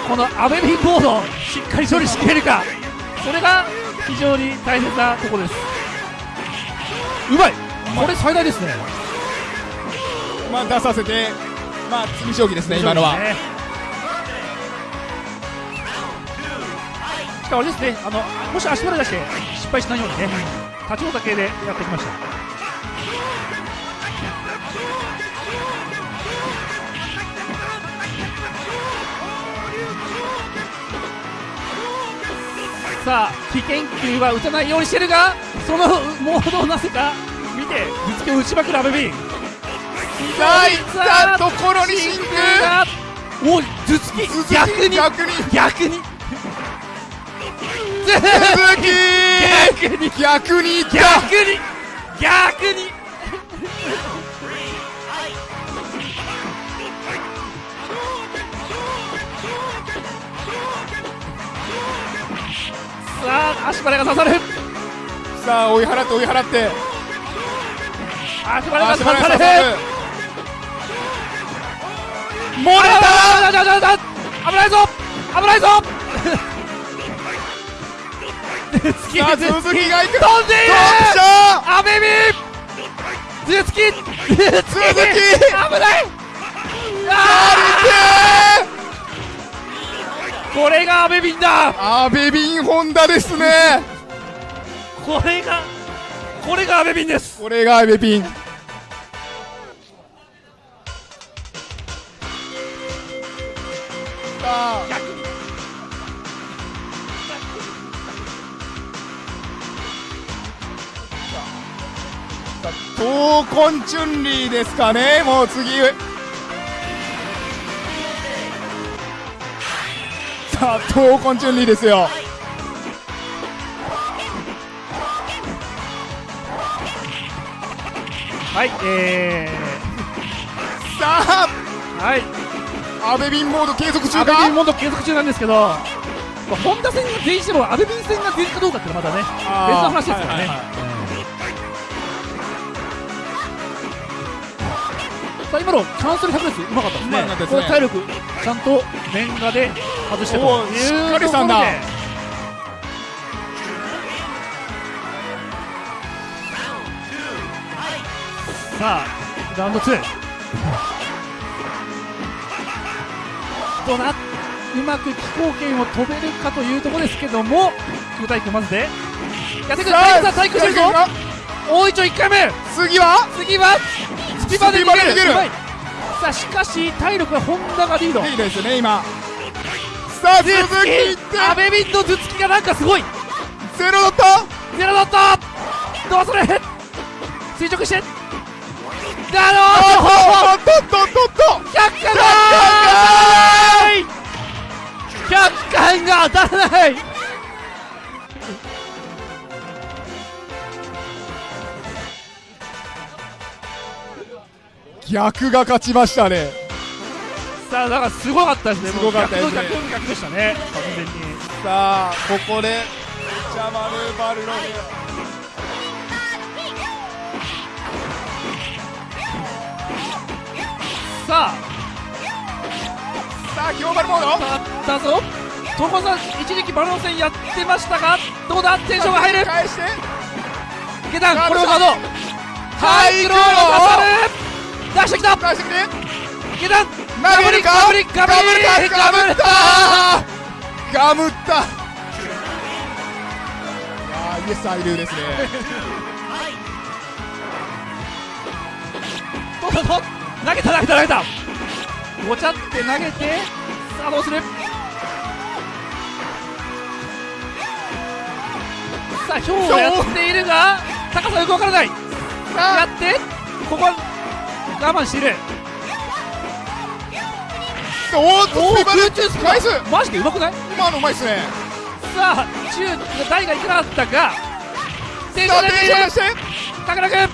B: このアベビンボードをしっかり処理しきれるかそれが非常に大切なところです。うまい。これ最大ですね。
A: まあ出させてまあ積み将棋ですね今のは
B: しかもあれですねあのもし足取り出して失敗しないようにね立ち方系でやってきました。さあ危険球は打たないようにしてるがそのモードをなぜか見て頭突きを打ちまくるアベビン
A: さあ行ったところに真空
B: がおい頭突き逆に
A: 逆に
B: 逆に
A: 続き
B: 逆に
A: 逆に
B: 逆に逆に。さあ足払いが刺さる。
A: さあ追い払って追い払って。
B: 足払いが
A: 足
B: 刺さる。漏れた危ないぞ危ないぞ
A: 鈴木が行く。
B: 飛んでいるアベビ頭突き鈴木危ない。あこれが阿部ビンだ。
A: 阿部ビンホンダですね。
B: これがこれが阿部ビンです。
A: これが阿部ビン。さあ闘魂チュンリーですかね。もう次。さあ闘魂チュンリーですよ。
B: はいえ
A: さあ。
B: ー、はい。
A: 阿部ビンモード継続中
B: 阿部ビン
A: か
B: モード継続中なんですけど、まあ、本田戦が全員しても阿部ビン戦が出るかどうかっていうのはまたね別の話ですからね、
A: はいはいはい
B: さあ今のキャンセル100列うまかったですね。
A: うまかったですね。
B: これ体力ちゃんと面画で外してと
A: おーしっかりしたんだ。
B: いうところで。さあラウンド2どうなうまく飛行圏を飛べるかというところですけども空対空まずで。やってくるさん対空してるぞ大いちょ1回目。
A: 次は？
B: 次は？スピバで逃げる。
A: 逃げる。
B: さあしかし体力はホンダがリード。
A: いいですね今。さあ鈴木いって
B: 阿部ビンの頭突きがなんかすごい。
A: ゼロだった？
B: ゼロだった。どうする？垂直して。だろ
A: あっとっとっとっと。っと
B: 100巻が100巻が当たらない
A: 逆が勝ちましたね。
B: さあだからすごかったですね。
A: すごかったですね。
B: 逆の逆でしたね完全に
A: さあここでジャマルバルログ
B: さあ
A: さあ強バルモード
B: だったぞさん一時期バロン戦やってましたがどうだテンションが入る
A: 返して
B: 下段これをガード
A: はい
B: クローの出してきた。
A: 返してくれ
B: 下段
A: 投げるか
B: ガブリガブリ
A: ガガムったガムったいやーイエスアイルーですね
B: どうだどう投げた投げた投げたごちゃって投げてさあどうするさあひょうをやっているが高さよくわからないやってここは我慢している。
A: おーっと
B: 空中スピ
A: 返す
B: マジでうまくない？
A: 今のうまいっすね。
B: さあ中台がいかなかったがテンシ
A: さあ
B: ョンで
A: 転写して。
B: 高田君。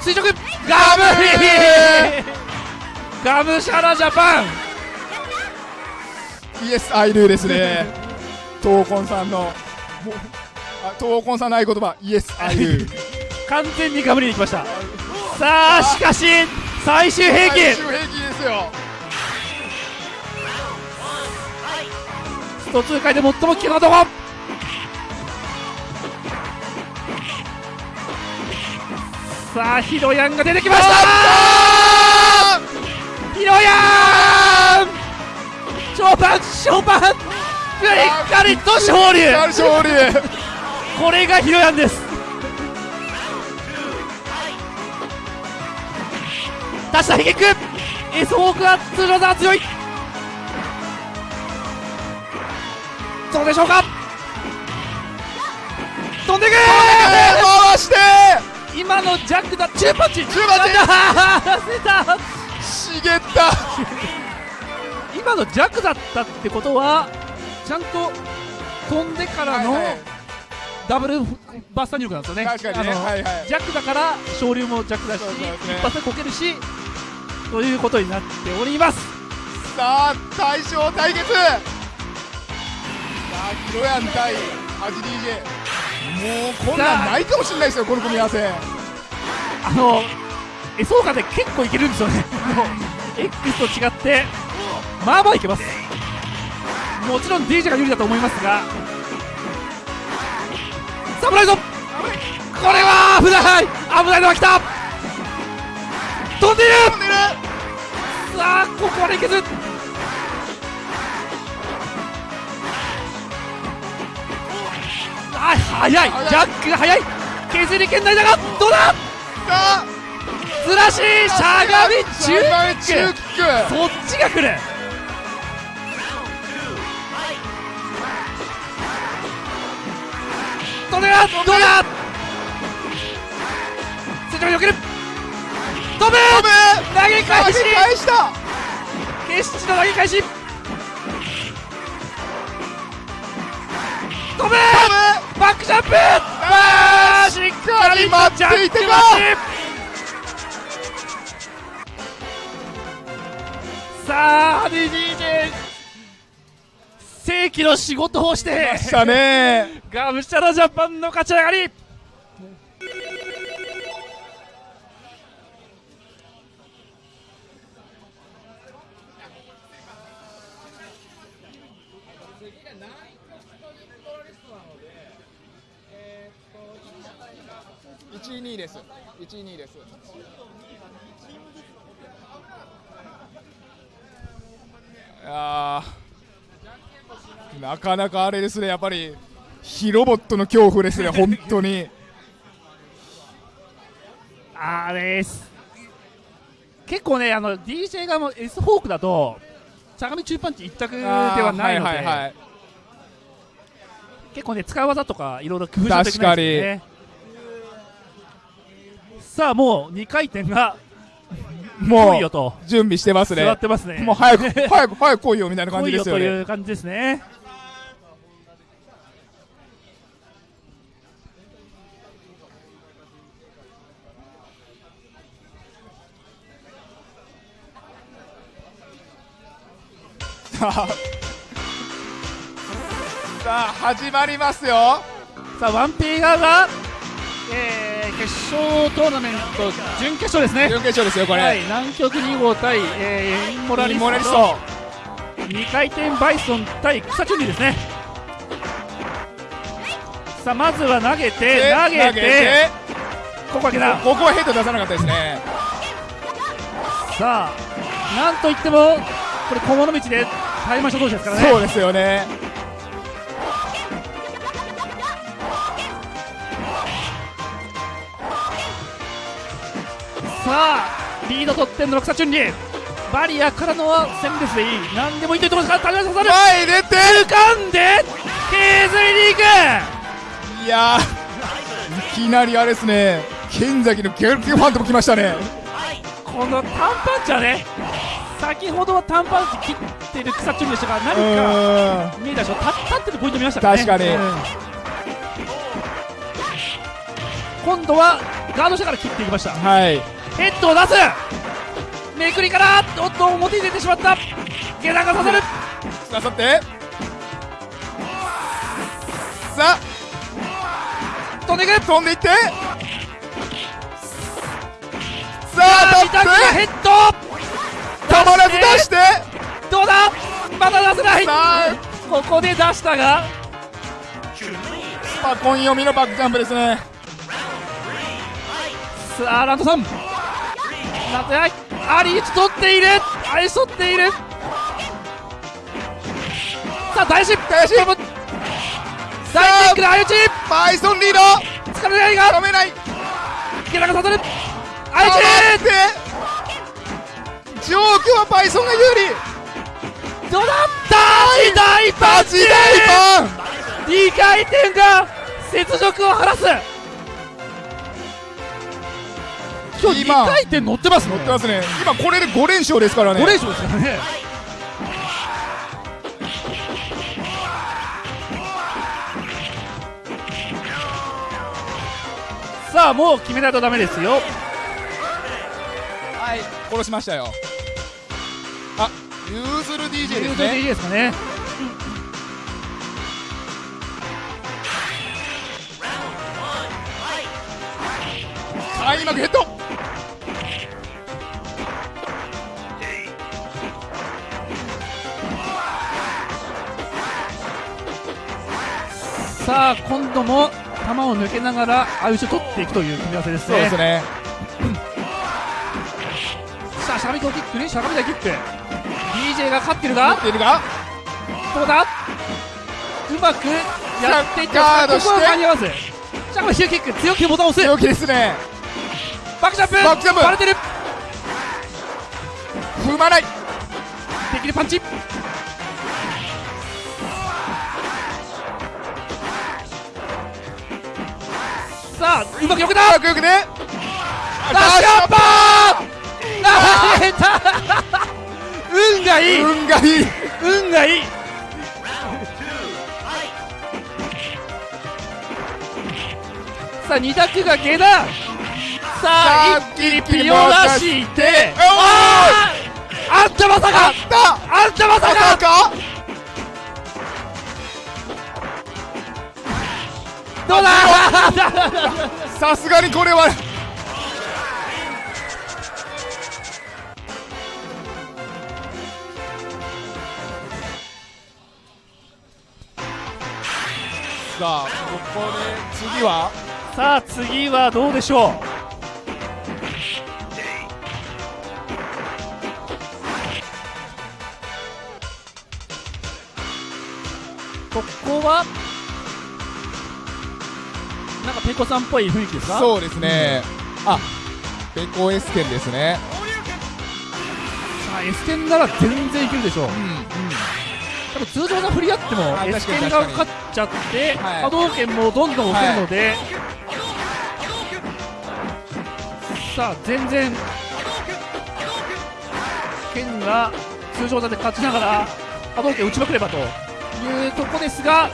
B: 垂直。ガ
A: ガ
B: ム
A: ム
B: ガムシャラジャパン。
A: イエスアイルーですね。闘魂さんの。闘魂さんの合言葉。イエスアイルー。
B: 完全にガムりに行きましたさあしかし最終兵器。
A: 最終兵器ですよ。
B: スト2回で最も危険なとこ。さあヒロヤンが出てきました。
A: あ
B: ヒロヤン！ショーパンショーパン。ブリッカリッと勝利。
A: ー勝利。
B: これがヒロヤンです出したヒゲックエスホークは通常ザ強い。どうでしょうか？飛んでいく
A: 回して！
B: 今のジャックだ中パンチ。中
A: パンチ。*laughs*
B: だ出た。
A: 茂った。
B: 今のジャックだったってことはちゃんと飛んでからの
A: はいはい。
B: ダブルバスター入力なんですよね。
A: 確かにね。はいはい。
B: ジャックだから昇竜もジャックだし一発でこけるしということになっております。
A: さあ大将対決。さあヒロヤン対ハジ DJ もうこんなんないかもしれないですよこの組み合わせ。
B: あのエソーカで結構いけるんですよね。X と違ってまあまあいけます。もちろん DJ が有利だと思いますが。サムライズこれは危ない危ないのが来た飛んでいる！さあここまでいけず。あ速い！ジャックが速い！削り圏内だがどうだ？
A: あ！
B: ずらししゃがみ
A: 中ック
B: そっちが来る。どれだどうだ？接着に避ける飛ぶ！投げ返し！
A: 投げ返した
B: 決死の投げ返し！飛ぶ！バックジャンプ！あーし！っかり
A: 待っていてか
B: さあ DDJ 正規の仕事をして
A: したね。
B: がむしゃらジャパンの勝ち上がり
A: 一位二位です。一位二位です。いやー。なかなかあれですね。やっぱりヒロボットの恐怖ですね。本当に。
B: あれです。結構ねあの DJ 側も S フォークだとしゃがみ中パンチ一択ではないので、
A: はいはいはい。
B: 結構ね使い技とかいろいろ工夫しないといけないですよねさあもう2回転が
A: もう準備してますね。
B: 座ってますね。
A: もう早く早く早く来いよみたいな感じですよね。
B: いう感じですね。*laughs*
A: さあさあ始まりますよ。
B: さあ1P側が、えー、決勝トーナメント準決勝ですね。
A: 準決勝ですよこれ、
B: はい、南極2号対、えー、インモラリスト
A: ト
B: 2回転バイソン対草チュンリーですね。さあまずは投げて
A: で
B: 投げて。ここはけだ
A: ここはヘッド出さなかったですね。
B: さあなんといってもこれ小物道で耐えましょう同士ですからね。
A: そうですよね
B: さあリード取ってんの草チュンリー。バリアからのはセンレスでいい。何でもいいというとこすか。ら種刺さる
A: 前に出て
B: 掴んで削りに行く。
A: いやーいきなりあれですね。剣崎のギャルキューファントも来ましたね。
B: この単パンチはね先ほどは単パンチ切ってる草チュンでしたが
A: う
B: 何か見えたでしょ。立立ってるポイント見ましたからね。
A: 確かに。
B: うん。今度はガード下から切っていきました。
A: はい
B: ヘッドを出す。めくりからおっと表に出てしまった。下段が刺さる。
A: なさって。さ
B: 飛んでいく。
A: あ飛んでいって。さ
B: さあ
A: あ
B: 三択が
A: 当て。
B: ヘッド。
A: たまらず出して。
B: どうだ？まだ出せない。ここで出したが。
A: スパコン読みのバックジャンプですね。
B: さあランドさんなんとやい。アリーチ取っている。アリーチ取っている。さあ大失敗
A: 大失
B: 大キックで相打ち
A: バイソンリード。
B: 疲れないが。
A: 止めない。
B: 下段が刺さる。
A: あ
B: 相打ち
A: 状況はバイソンが有利。
B: どうだ大大パン
A: 大パン
B: 2回転が雪辱を晴らす今日2
A: 今
B: 回転乗ってますね。
A: 乗ってますね。今これで5連勝ですからね。
B: 5連勝ですからね。さあもう決めないとダメですよ。
A: はい殺しましたよ。あユーズル DJ ですね。
B: いいですかね。
A: 開幕ヘッド
B: さあ今度も球を抜けながら相打ちを取っていくという組み合わせですね。
A: そうですね。*clears throat*
B: しあしゃがみキックにしゃがみ台キック。DJ が勝ってるが。
A: っているが。
B: どうだ？うまくやっていって
A: ガードして。
B: ここは間に合わずしゃがみヒューキック。強気にボタンを押す
A: 強気ですね。
B: バックジャンプ。
A: バックジャンプ。
B: バレてる。
A: 踏まない。
B: できるパンチさあうまくよけた
A: よくよくね。
B: ダッシュアッパー！投げた運がいい！
A: 運がいい。
B: 運がいい！さあ二択が下段！さあ一気にピを出して。あー！あんたまさか！
A: あ
B: んた！まさ
A: ま
B: か？どうだ？*laughs*
A: さすがにこれは。さあここで次は？
B: さあ次はどうでしょう？ここは？ペコさんっぽい雰囲気ですか？
A: そうですね、あ。ペコエスケンですね。
B: さあ S 剣なら全然いけるでしょう。
A: うん。うん。
B: 多分通常の振り合っても
A: あ
B: S
A: 確かに
B: 剣が勝っちゃって
A: はい。
B: 波動拳もどんどん押せるので、さあ全然剣が通常座で勝ちながら波動拳打ちまくればというとこですが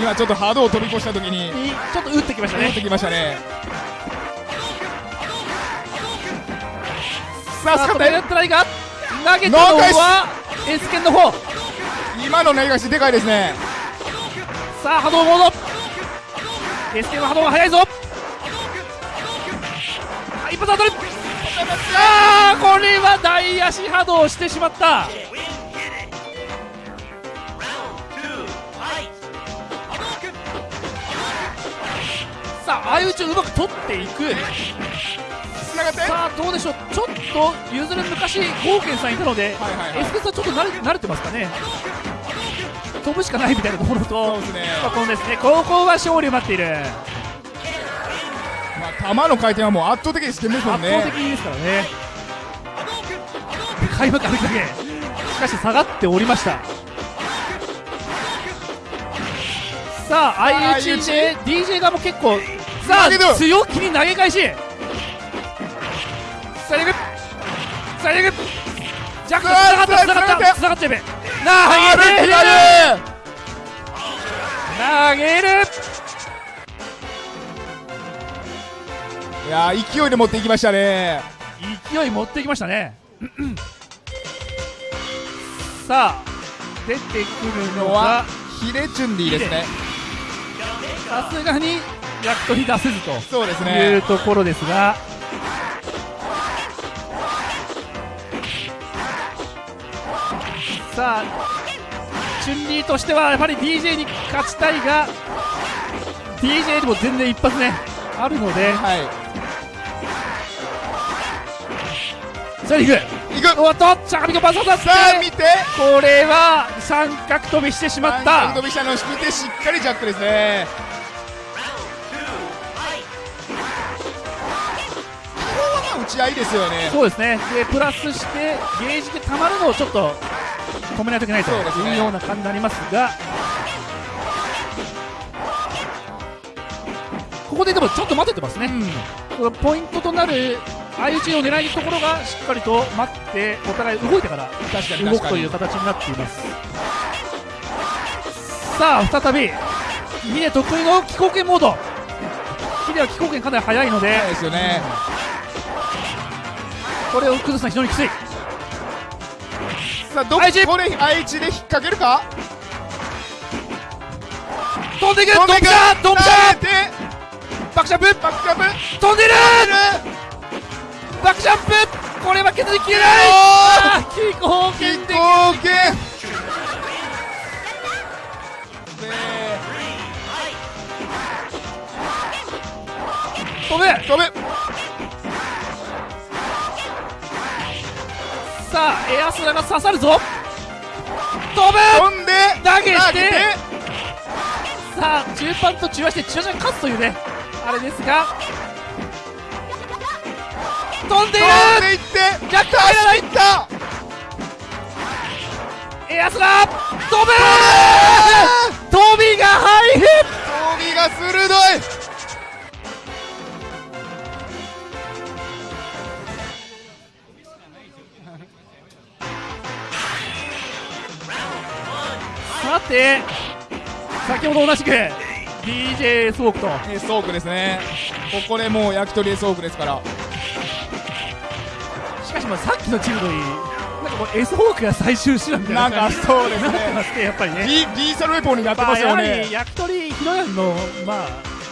A: 今ちょっと波動を飛び越した時に
B: にちょっと打ってきましたね。
A: 戻ってきましたね。さあ
B: さあト
A: 使って
B: ライトライが投げたのは S 剣の方。
A: 今の投げ返しでかいですね。
B: さあ波動モード。S 剣は波動が速いぞ。あ一発当たる。あーこれは大足波動してしまったさあ相打ちをうまく取っていく。さあどうでしょう。ちょっと譲る昔ゴーケンさんいたので、
A: はいはいはい。
B: S ケさんちょっと慣れ慣れてますかね。飛ぶしかないみたいなところとこのですね高校は勝利を待っている。
A: まあ球の回転はもう圧倒的にしてですもん
B: 圧倒的
A: ね
B: ですからね。開幕あるだけ。しかし下がっておりました。さあ相打ちで DJ 側も結構さあ強気に投げ返し。さあ行くさあ行くジャックつながったつながった。つながっちゃえべ
A: ある。
B: 投げる。投げる。
A: いやー勢いで持っていきましたね。
B: 勢い持ってきましたね。*clears throat* さあ出てくるのは
A: のはヒレチュンディですね。
B: さすがに役とに出せずと。
A: そうです
B: いう
A: ね
B: ところですが。さあチュンリーとしてはやはり DJ に勝ちたいが DJ でも全然一発ねあるので。
A: はい。
B: さあ行く。
A: 行く。
B: おっとしゃがみがバサだって。
A: さあ見て。
B: これは三角飛びしてしまった。
A: 飛びしたのを見てしっかりジャックですねち合いですよね。
B: そうですね。でプラスしてゲージで溜まるのをちょっと止めないといけないというような感じになりますが。ここででもちょっと待ててますね、このポイントとなる相打ちを狙いところがしっかりと待ってお互い動いてから動くという形になっています。さあ再びヒデ得意の気候圏モード。ヒデは気候圏かなり速いので。
A: そうですよね
B: これを崩すのは非常にきつい。
A: さあどここれ愛知で引っ掛けるか？
B: 飛んでいく！
A: 飛んでいく！
B: ャ！ドンピシャ！
A: で
B: バックジャンプ！
A: バックジャンプ！
B: 飛んでる！バックジャンプ！これは削りきれない！あー気候
A: 飛
B: 圏で
A: 行権
B: 飛べ！
A: 飛べ
B: さあエアスラが刺さるぞ。飛ぶ。
A: 飛んで
B: 投げて。さあ中盤と中足で中足が勝つというねあれですが。飛んでいる。
A: 飛んでいって
B: 逆転入らない。
A: いった。
B: エアスラ飛ぶ。飛びが入る
A: 飛びが鋭い
B: さて。先ほど同じく。DJ スウォークと。
A: エースオークですね。ここでもう焼き鳥エースオークですから。
B: しかしまあさっきのチームといいなんかもう S ホークが最終手段みたいな
A: なんかそうですね。
B: なってますねやっぱりね。
A: リリーサルウェポンになって
B: ま
A: ますよ
B: あやはり
A: ね
B: 焼き鳥ひろやんのまあ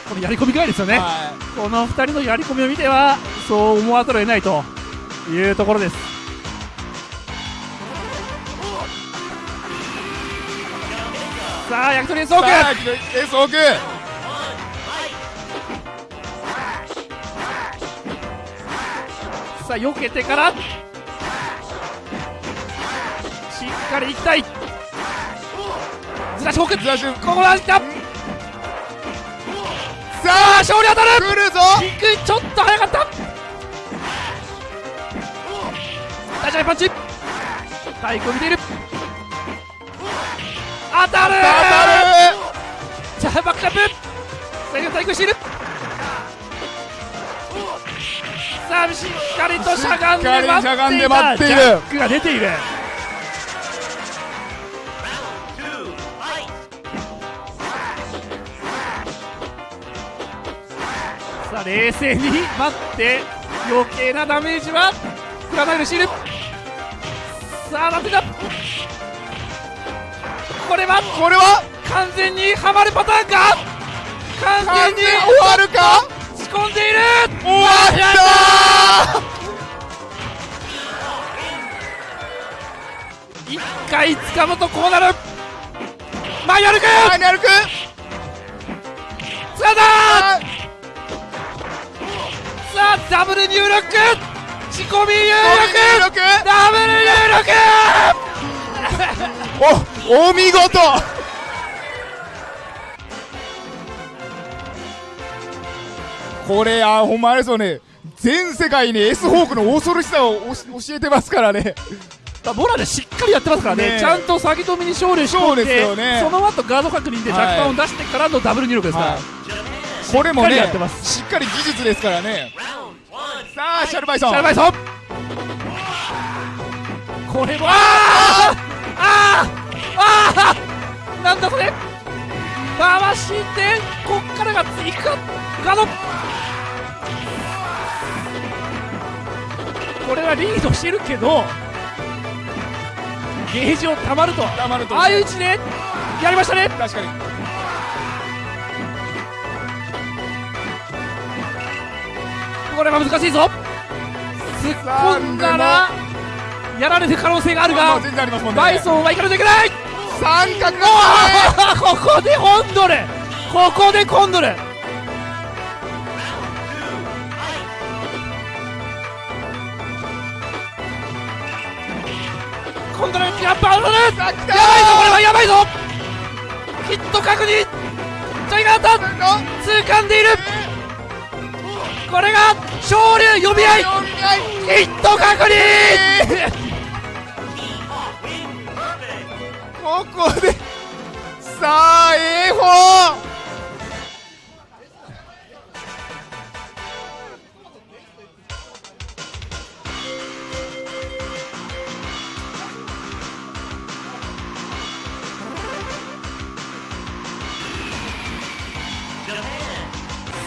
B: このやり込み具合ですよね、
A: は
B: この2人のやり込みを見てはそう思わざるを得ないというところですさあ焼き鳥エースホーク。
A: いさあ焼き鳥エースオーク。
B: さあ避けてから。しっかりいきたい。ずらしフォーク
A: ずらし
B: ここは来た。
A: さあ
B: 勝利当たる。
A: 来るぞ。
B: 低いちょっと早かった。立ち上げパンチ体育を見ている当たる
A: 当たる
B: じゃあバックジャンプ。最後体育しているさあしっかりとしゃがんで
A: 待っている。
B: ジャックが出ている。さあ冷静に待って。余計なダメージは食らないでシールさあなんてだこれは
A: これは？
B: 完全にはまるパターンか？完
A: 完
B: 全に
A: 終わるか？
B: 仕込んでいる！
A: 終わった
B: 一回掴むとこうなる。マイヤルク
A: ーマニュアル君
B: つかんだ
A: あ
B: さあダブル入力！仕込み入
A: ー
B: 力！ダブル入力！
A: おお見事。これあほんまあれですよね。全世界に S ホークの恐ろしさを教えてますからね。
B: まあボラでしっかりやってますからね。
A: ねえ。
B: ちゃんと詐欺止めに勝利し込ん
A: そうです
B: で
A: よね。
B: その後ガード確認で
A: はい。
B: 若干を出してからのダブル入力ですから、
A: はい。これもね
B: やってます。
A: しっかり技術ですからね。さあシャルバイソン。
B: シャルバイソン。これもあーあーあーなんだそれ。回してこっからがいくかガードこれはリードしてるけどゲージをたまると。
A: たまると。
B: ああいう位置でやりましたね。
A: 確かに。
B: これは難しいぞ。突っ込んだらやられる可能性があるがバイソンは行かないといけない
A: 三角。
B: ここでコンドルここでコンドルコンドルやっぱ当たるやばいぞこれはやばいぞ。ヒット確認。ジャイガータ掴んでいる。これが昇竜呼び合い。ヒット確認
A: ここで。さあ A 砲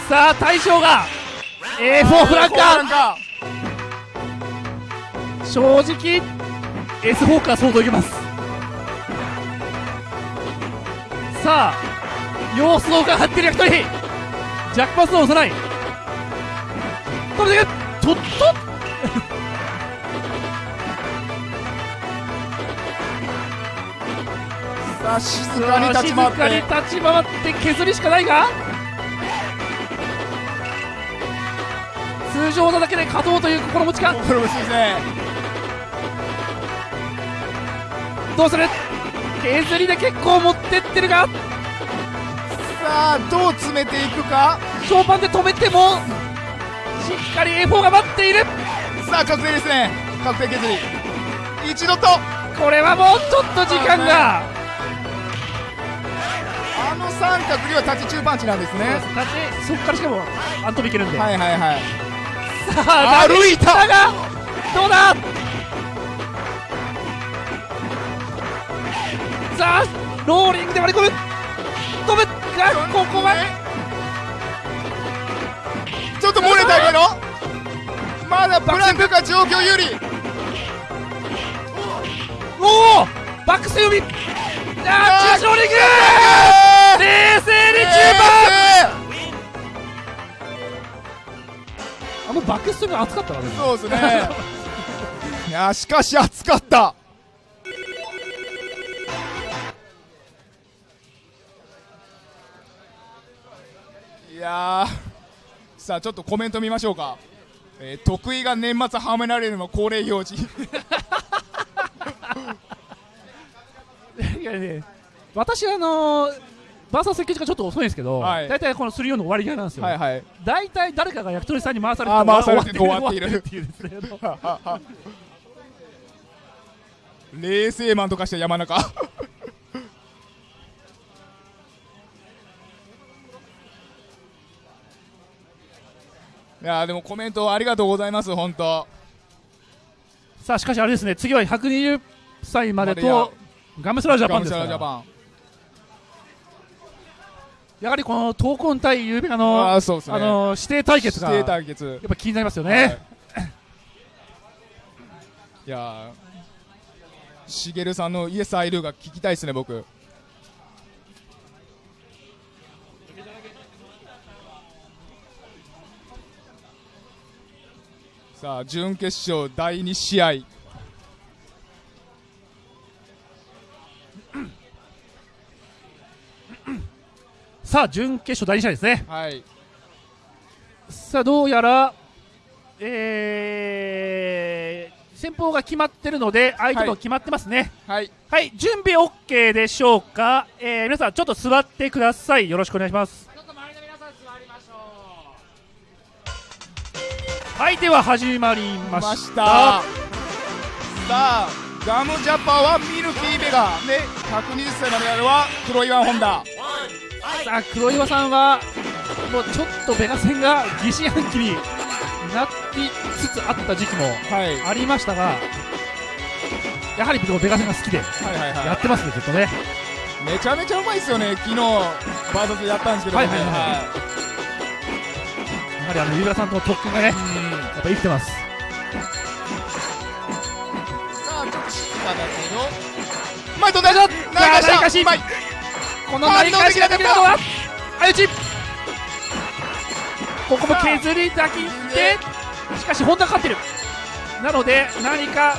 B: さあ大将が A4 フランカー。
A: カ
B: 正直 S フォーカー相当いけますさあ様子を伺ってる焼き鳥ジャックパスを押さない。止めていく。ちょっと。
A: さあ静かに立ち回っ
B: 静かに
A: て
B: 立ち回って削りしかないが。通常なだけで勝とうという心持ちか。
A: これもしいですね。
B: どうする？削りで結構持ってってるが。
A: さあどう詰めていくか？
B: ショーパンで止めてもしっかり A4 が待っている。
A: さあ確定ですね。確定削り一度と。
B: これはもうちょっと時間が。
A: あの三角にはタッチ中パンチなんですね。
B: だってそこからしかもアントビいけるんで、
A: はいはいはい。
B: さあ
A: 歩いた
B: がどうだ？さあローリングで割り込む。飛ぶ。がここは。
A: ちょっと漏れたけどまだブランク。が状況有利。
B: おおバックス読み。あー中止ローリング。冷静に中盤。あのバックストが熱かったなでも。
A: そうですね。いやしかし熱かったやーさあちょっとコメント見ましょうか、えー得意が年末はめられるの恒例行事。
B: いやね私あのーバーサス設計時間ちょっと遅いんですけど、
A: はい。
B: 大体この3-4の終わり際なんですよ、
A: はいはい。
B: 大体誰かが焼き鳥さんに回されて
A: 回されて終
B: 終わっ
A: てている
B: いるっていうですね *laughs* *laughs*
A: 冷静マンとかして山中いやーでもコメントありがとうございます本当。
B: さあしかしあれですね次は120歳まで
A: までや
B: とガムスラージャパンですから。やはりこの闘魂対ゆうの
A: あーそうですね。
B: あの指定対決が
A: 指定
B: や
A: 対決。
B: っぱ気になりますよ
A: はい。
B: ね、
A: いやーしげるさんのイエスアイルーが聞きたいですね僕さあ準決勝第2試合。
B: さあ準決勝第2試合ですね。
A: はい。
B: さあどうやらえー、先方が決まってるので相手も決まってますね。
A: はい。
B: はい、準備 OK でしょうか、えー、皆さんちょっと座ってください。よろしくお願いしますはいでは始まりま
A: ま
B: し
A: した。たさあガムジャパはミルキーベガで120歳まであるは黒岩本田。
B: さあ黒岩さんはもうちょっとベガ戦が疑心暗鬼になってつつあった時期も
A: はい。
B: ありましたがやはりベガ戦が好きで
A: はいはいはい。
B: やってますねずっとね。
A: めちゃめちゃうまいですよね昨日バーサスやったんですけどもね。
B: はいはいはいやはりあのユーラさんとの特訓がねやっぱ生きてます。
A: さあちょっと静かだけど前飛んだ
B: さあ
A: 内
B: 内返し
A: うまい。
B: この成り返しができるのは相打ちここも削りだけでしかし本田勝ってる。なので何か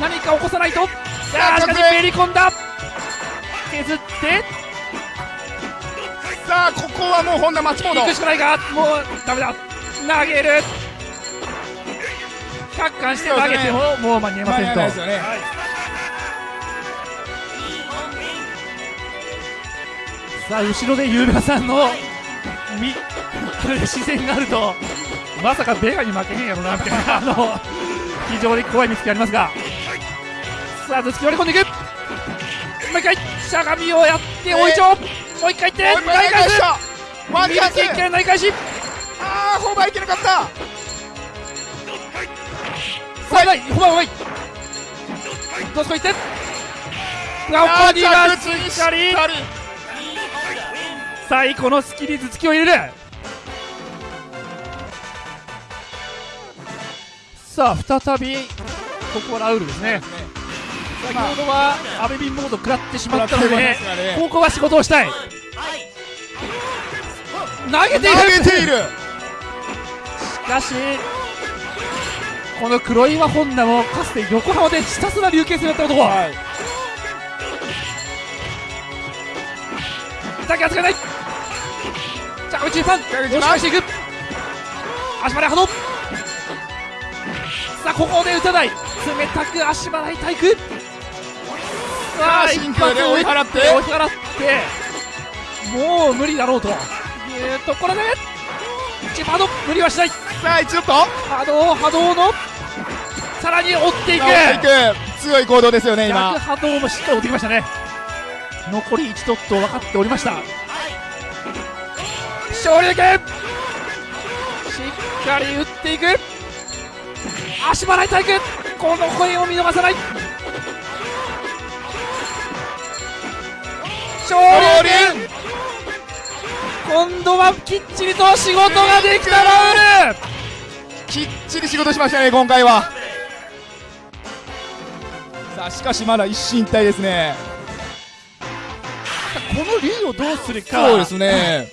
B: 何か起こさないと。さあしかしめり込んだ。削って。
A: さあここはもう本田松本
B: 行くしかないがもうダメだ投げる。100貫して投げて。ももう間に合いませんと。
A: ね。
B: はい。さあ後ろでユーラさんのみ視線があるとまさかベガに負けへんやろなみたいなあの非常に怖い見つけありますが。さあ頭突き割り込んでいく。もう一回しゃがみをやって大いちょもう一回いって
A: もう一回
B: 投げ返す。
A: ワンチャンス。
B: 右手一回投げ返し
A: ああホーバーいけなかった。
B: さあない。ホバーうまい。どうすこいってが
A: あー
B: こにが
A: 着地
B: しっかり最後のスキリ頭突きを入れる。さあ再びここはラウールですね。先ほどはアベビンモード食らってしまったのでここは仕事をしたい。投げている。
A: 投げている。
B: しかしこの黒岩本田もかつて横浜でひたすら流形戦やった男。
A: はい。
B: だけはつかない着地パン押し返していく。足払い波動さあここで打たない。冷たく足払い体育。
A: さあ真空で追い払って。
B: 追い払って。もう無理だろうというところで一波動無理はしない
A: さあ一度と。
B: 波動波動のさらに追っていく。
A: 強い行動ですよね
B: 逆
A: 今
B: 波動もしっかり追ってきましたね。残り1ドット分かっておりました。勝利だけ。しっかり打っていく。足払い体育この声を見逃さない。勝利今度はきっちりと仕事ができたラウール。
A: きっちり仕事しましたね今回は。さあしかしまだ一進一退ですね。
B: この竜をどうするか。
A: そうですね。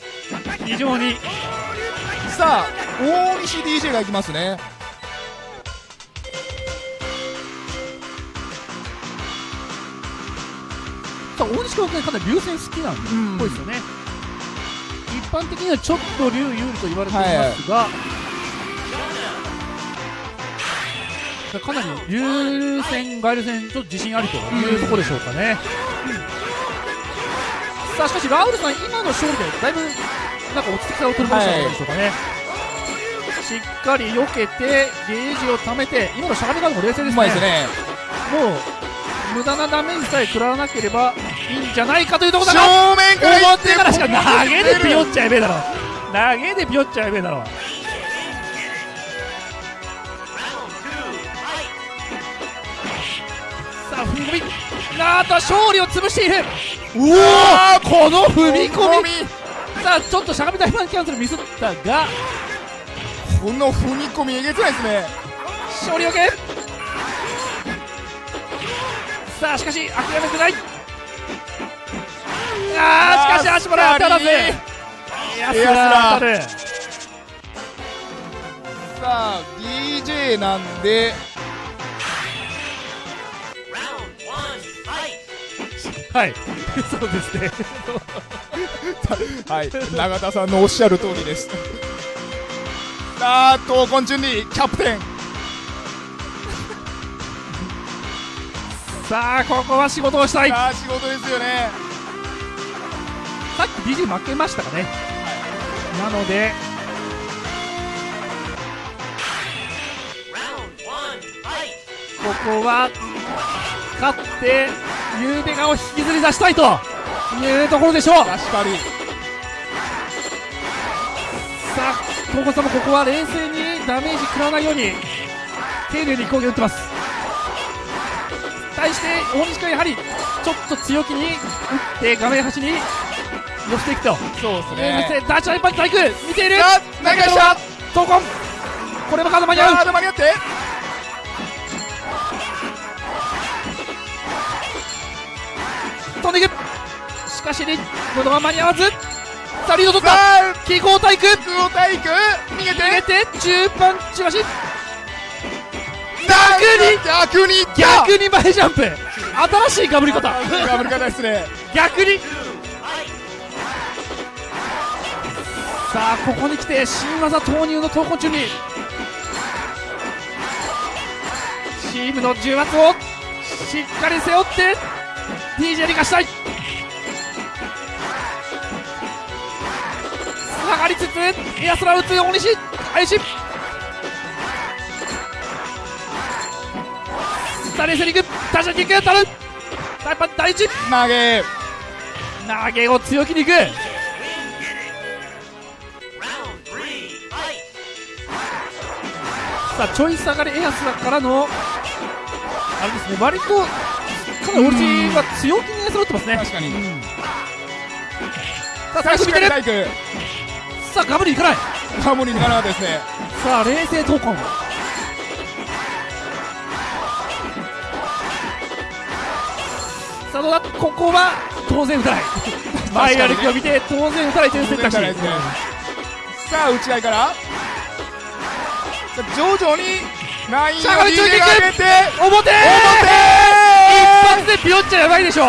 B: 非常に。
A: さあ大西 DJ がいきますね。
B: さあ大西君はかなり竜戦好きなんで、
A: うん。
B: ぽいですよね。一般的にはちょっと竜有利と言われていますが、かなり竜戦、外竜戦、ちょっと自信ありというところでしょうかね。さあしかしラウルさん、今の勝利でだいぶなんか落ち着きさを取り戻したんでしょうかね。しっかり避けて、ゲージを貯めて、今のしゃがみガードも冷静で
A: う
B: すね。
A: まいですね
B: もう無駄なダメージさえ食らわなければいいんじゃないかというところ
A: 正
B: だが
A: 面から。
B: 表からしか投げでピヨっちゃえべえだろ投げでピヨっちゃえべえだろさあ踏み込み。あーと勝利を潰している。うわこの踏み込み。さあちょっとしゃがみ台湾キャンセルミスったが。
A: この踏み込みえげつないですね。
B: 勝利よけさあしかし諦めてない。あーしかし足払い当たらず。エアスラー当たる。
A: さあ DJ なんで。
B: はい。*laughs* そうですね。*laughs*
A: はい。永田さんのおっしゃる通りです。さあ闘魂順利キャプテン
B: さあここは仕事をしたい。さ
A: さあ仕事ですよね。
B: っき DJ 負けましたかね。なのでここは勝ってゆうべがを引きずり出したいというところでしょう。
A: 確かに。
B: さあ、東郷さんもここは冷静にダメージ食らわないように丁寧に攻撃を打ってます対して大西君やはりちょっと強気に打って画面端に寄せていくと。
A: そうです
B: そ
A: ね
B: してダーチャー一発体育見ている。
A: 投げ出した
B: 闘魂これもカード間に合う。
A: ガード間に合って。
B: 飛んでいく。しかしリードが間に合わず。さあリード取った。
A: さあ
B: 記号体育
A: 空を体育逃げて。
B: 逃げて。中パンチ橋
A: 逆に逆に
B: 逆に前ジャンプ。新しいかぶり方。
A: ガブル方ですね。
B: 逆に。さあここに来て新技投入の投稿中にチームの重圧をしっかり背負って DJ に貸したい。下がりつつエアスラ打つ大西さあ冷静にいく。打者キック当たる。大パン第一。
A: 投げ。
B: 投げを強気にいく。さあちょい下がりエアスラからのあれですね割とかなりオリジンは強気にエアスラ打ってますね。
A: 確かに。
B: さあ最初見てる。さあガブリいかない。
A: ハーモニーにならなかったですね。
B: さあ冷静闘魂さあどうだここは当然打たない前歩きを見て当然打たないという選択肢
A: ね。さあ打ち合いから。徐々にラインを上げて。
B: 表！
A: 表！
B: 一発でピヨっちゃやばいでしょ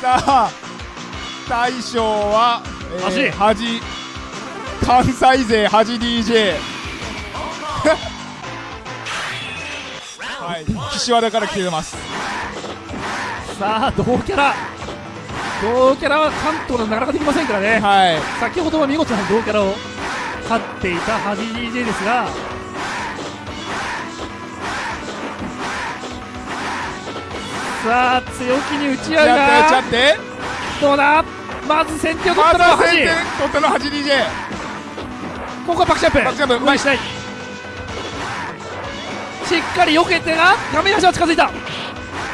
A: さあ大将は、えー、
B: 恥？
A: 関西勢恥 DJ *laughs* はい。岸和田から来てます。
B: さあ同キャラ。同キャラは関東でなかなかできませんからね、
A: はい。
B: 先ほどは見事な同キャラを勝っていた恥 DJ ですが。さあ強気に打ち合うが。
A: って。
B: どうだ？まず先手を取ったのは恥
A: 先手取ったのは恥 DJ
B: ここはバックジャンプ。
A: バックジャンプ。
B: 無理しない。しっかり避けてが画面端は近づいた。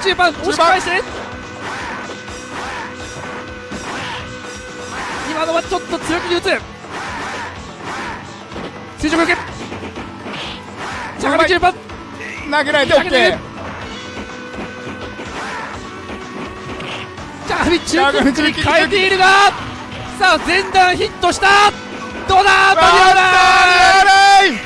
B: 中盤押し返して。今のはちょっと強気に打つ。垂直受け着地中盤。
A: 投げられて
B: 投げて
A: OK
B: 着地中キックに変えているがさあ前段ヒットした。どうだ間に合わない
A: ない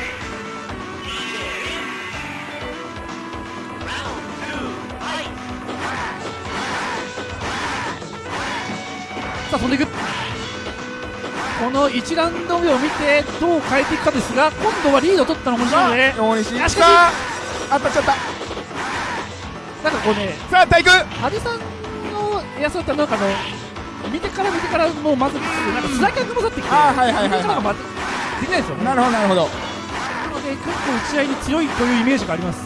B: さあ飛んでいく。この1ラウンド目を見てどう変えていくかですが今度はリードを取ったのもなので
A: 大西
B: あしかし
A: さあ当たっちゃった。
B: なんかこうね
A: さあ体育
B: 羽生さんのエアソーってなんかあの見てから見てからもうまずなんかスライダーが混ざってきて
A: あーはいはいはいはい。
B: 見てからがまずできないですよね。
A: なるほどなるほど。
B: なので結構打ち合いに強いというイメージがあります。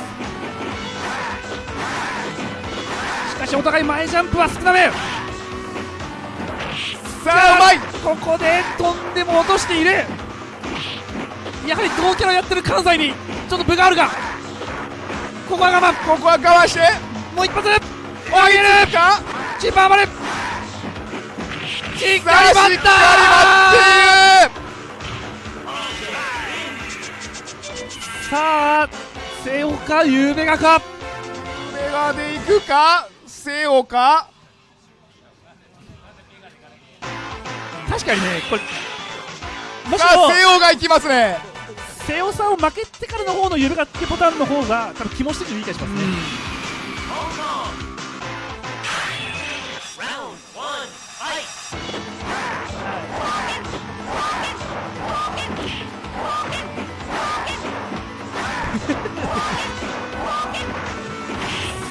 B: しかしお互い前ジャンプは少なめ。
A: さあうまい。
B: ここで飛んでも落としている。やはり同キャラやってる関西にちょっと分があるが。ここは我慢。
A: ここは我慢して。
B: もう一発上げる
A: か？
B: キーパーまでしっ
A: かり
B: 待ったさあ瀬岡ゆべがか？
A: るメガでいくか？セオか
B: 確かにねこれもしも
A: セオがいきますね。
B: 瀬尾さんを負けてからの方のゆるがってボタンの方が多分気持ち的にいい気がしますね、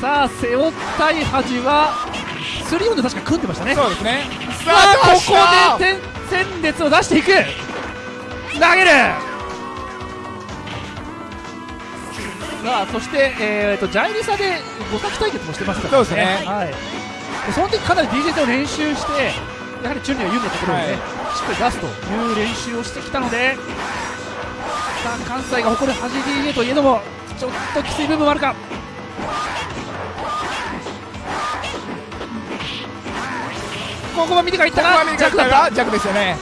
B: さあ背負ったい恥はスリーオンで確か組んでましたね。
A: そうですね。
B: さあここで点戦列を出していく。投げる。さあそして、えー、とジャイリサで五崎対決もしてますからね。
A: そうですね。
B: はい、でその時かなり DJ 戦を練習してやはりチュンリーは有利なところをね、
A: はい。
B: しっかり出すという練習をしてきたのでさあ関西が誇る恥 DJ といえどもちょっときつい部分もあるかここは見てからいった。が弱だった。
A: 弱ですよね。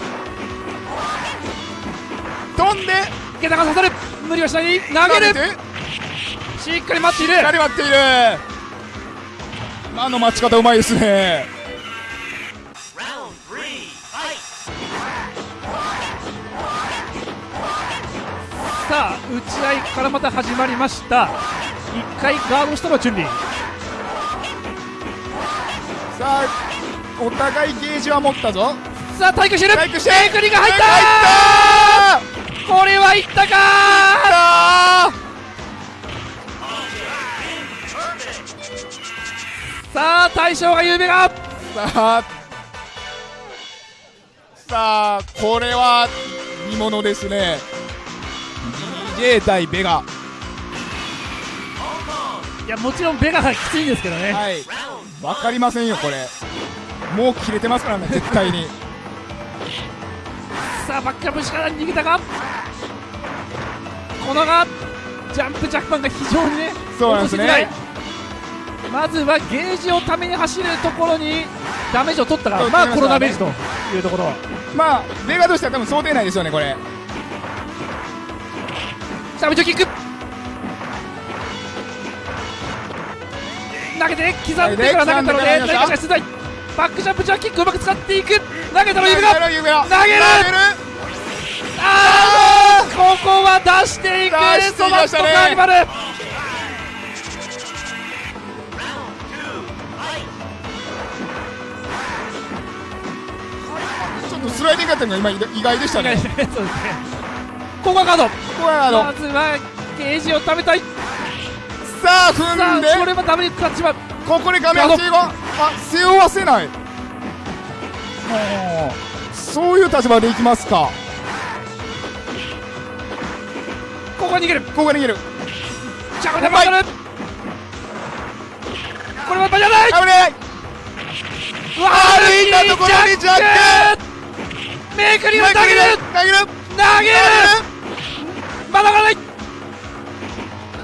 A: 飛んで。
B: 池田が刺さる。無理はしない。投げる。
A: 投げて。
B: しっかり待っている。
A: しっかり待っている。今の待ち方うまいですね。
B: さあ打ち合いからまた始まりました。1回ガードしたのはチュンリー。
A: さあお互いゲージは持ったぞ。
B: さあ対空してる。
A: 対空して。
B: テクニが入った。これはいったか。
A: あ
B: さあ大将が有名が
A: ーさあ。さあこれは見ものですね。DJ 対ベガ。
B: いやもちろんベガがきついんですけどね。
A: はいわかりませんよこれ。もう切れてますからね絶対に。*laughs*
B: さあバックアップしから逃げたがこのがジャンプジャックパンが非常にね
A: そうなんですね。
B: まずはゲージをために走るところにダメージを取ったがまあこのダメージというところ。
A: まあベガとしては多分想定内ですよねこれ。
B: サブチョキック投げて刻んでから投げたので出題バックジャンプジャーキックうまく使っていく。投げたの指が
A: 投げる。
B: あーここは出していく。トカーニバル
A: スライディングだったのが今意外でしたね。
B: そうですね。ここはカード
A: ここはあの
B: まずはゲージを食べたい
A: さあ踏んで。
B: これはダメに食らってしまう。
A: ここで画面8はあ背負わせない。そういう立場でいきますか。
B: ここは逃げる。
A: ここが逃げる。
B: じゃあこれはバトル。これはバじゃない。
A: 危ないう
B: わ
A: 歩いたところにジャック。
B: めくりを投げる。
A: 投げる。
B: 投げる。まだまだない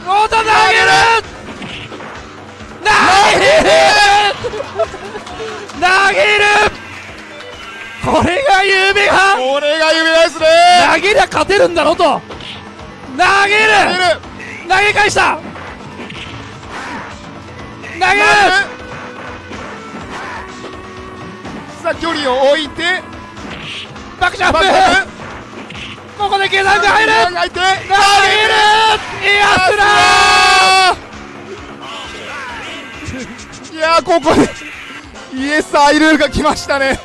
B: おと投げる投げる投げるこれが夢が
A: これが夢ですね
B: 投げりゃ勝てるんだろと投げ
A: 投げ
B: る投げ返した投げる
A: さあ距離を置いて
B: バックジャンプ
A: バックジャン
B: ここで計算が入る。
A: 入って投げる。
B: 投げる。エアスラー
A: いやーここでイエスアイルールが来ましたね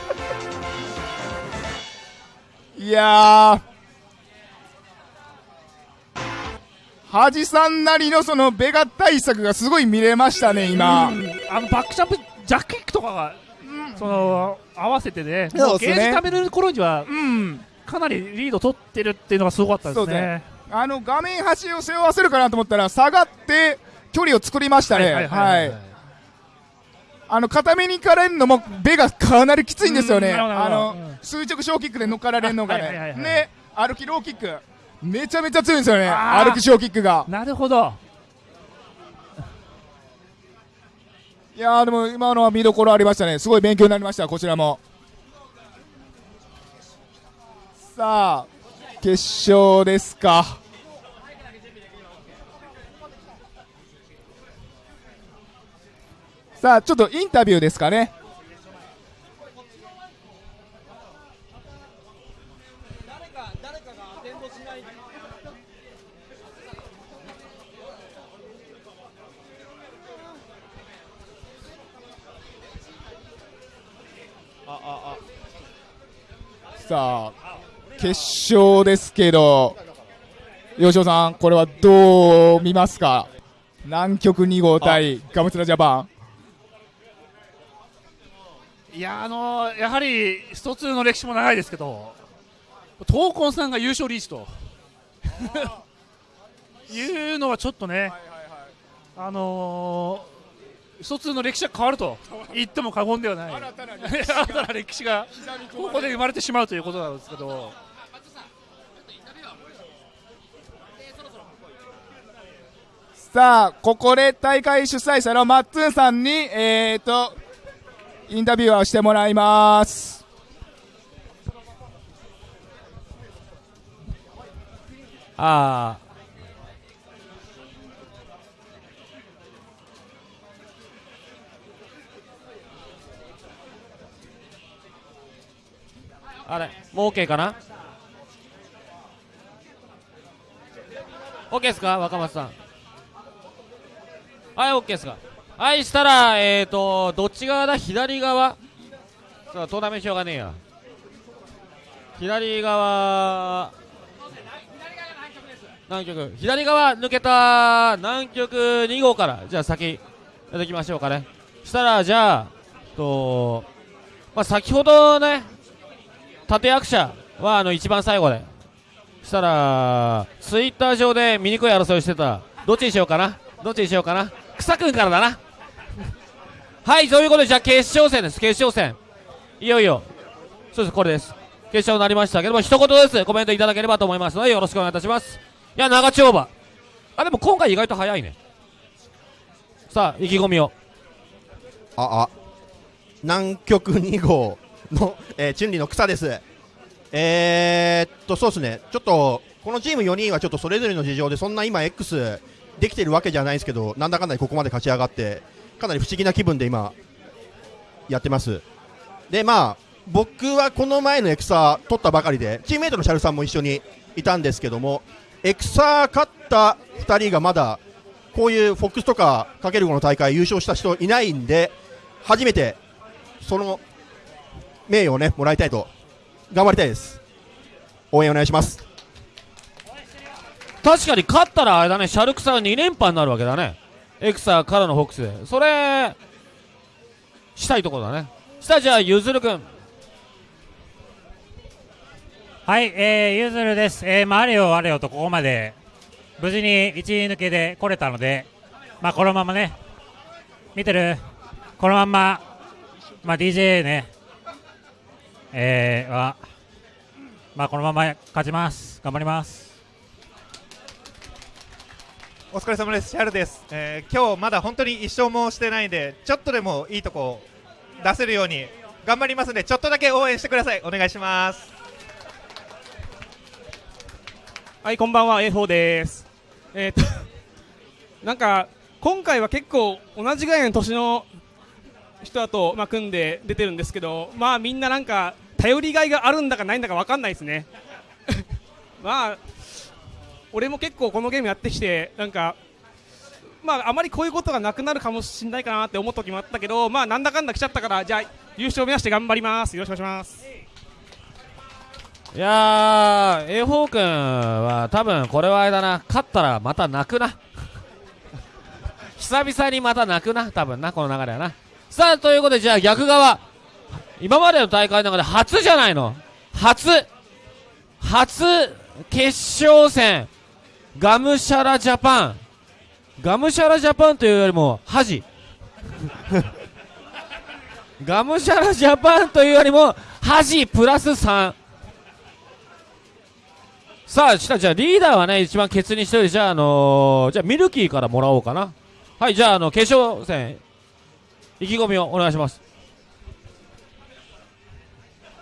A: いやー恥さんなりのそのベガ対策がすごい見れましたね今
B: あのバックジャンプジャックキックとかが、その合わせてね
A: そう
B: もうゲージ貯める。頃には
A: うん
B: かなりリード取ってるっていうのがすごかったですね。
A: ね。あの画面端を背負わせるかなと思ったら下がって距離を作りましたね。はいあの固めに行かれるのもベがかなりきついんですよね。あ
B: なるほど
A: の垂直小キックで乗っかられるのが
B: はいはいはいはい
A: ねで歩きローキック。めちゃめちゃ強いんですよね歩き小キックが。
B: なるほど。
A: いやーでも今のは見どころありましたね。すごい勉強になりましたこちらもさあ決勝ですか。さあちょっとインタビューですかね。ああさあ決勝ですけど吉尾さんこれはどう見ますか？南極2号対ガムツラジャパン。
B: いやあのーやはり一つの歴史も長いですけど闘魂さんが優勝リーチと。*laughs* いうのはちょっとね、あのー、一つの歴史が変わると言っても過言ではない。*laughs* 新たな歴史がここで生まれてしまうということなんですけど
A: さあここで大会主催者のマッツンさんにえーとインタビューをしてもらいます。
F: あああれもう OK かな？OK ですか？若松さん。はい OK ですかはいしたらえーとどっち側だ？左側？そうトーナメントしようがねえや。左側。南極。左側抜けた南極2号から。じゃあ先やっていきましょうかね。したらじゃあとまあ先ほどね立役者はあの一番最後で。したらツイッター上で醜い争いしてた。どっちにしようかな？どっちにしようかな？草くんからだな。はいということでじゃあ決勝戦です。決勝戦。いよいよ。そうですこれです。決勝になりましたけども一言ずつコメントいただければと思いますのでよろしくお願いいたします。いや長丁場。あでも今回意外と早いね。さあ意気込みを。
G: ああ。南極2号の、えー、チュンリの草です。えー、っとそうですね。ちょっとこのチーム4人はちょっとそれぞれの事情でそんな今 X できてるわけじゃないですけどなんだかんだここまで勝ち上がってかなり不思議な気分で今やってます。でまあ僕はこの前のエクサ取ったばかりでチームメイトのシャルさんも一緒にいたんですけどもエクサ勝った2人がまだこういうフォックスとかかける5の大会優勝した人いないんで初めてその名誉をねもらいたいと頑張りたいです。応援お願いします。
F: 確かに勝ったらあれだねシャルクさん2連覇になるわけだね。エクサからのホックスでそれしたいところだね。したじゃあゆずるくん
H: はい、えー、ゆずるです。えー、まあ、あれよあれよとここまで無事に一位抜けで来れたので、まあ、このままね、見てる。このまま、まあ、DJ ね、えー、は、まあ、このまま勝ちます。頑張ります。
I: お疲れ様です、シャルです、えー今日まだ本当に一勝もしてないんで、ちょっとでもいいとこ出せるように頑張りますんで、ちょっとだけ応援してください、お願いします。
J: はい、こんばんは、A4 です。えー、と、*laughs* なんか、今回は結構同じぐらいの年の人だと、まあ、組んで出てるんですけど、まあ、みんななんか、頼りがいがあるんだかないんだか分かんないですね。*laughs* まあ、俺も結構このゲームやってきて、なんか、まあ、あまりこういうことがなくなるかもしれないかなって思った時もあったけど、まあ、なんだかんだ来ちゃったから、じゃあ、優勝を目指して頑張ります。よろしくお願いします。
F: いやー A ホー君は多分これはあれだな。勝ったらまた泣くな。*laughs* 久々にまた泣くな多分なこの流れはな。さあということでじゃあ逆側。今までの大会の中で初じゃないの。初。初決勝戦。ガムシャラジャパンガムシャラジャパンというよりも恥 *laughs* ガムシャラジャパンというよりも恥プラス3さあ、したじゃあリーダーはね、一番ケツにしてるじゃあ、あのーじゃあミルキーからもらおうかな。はい、じゃあ、あの、決勝戦、意気込みをお願いします。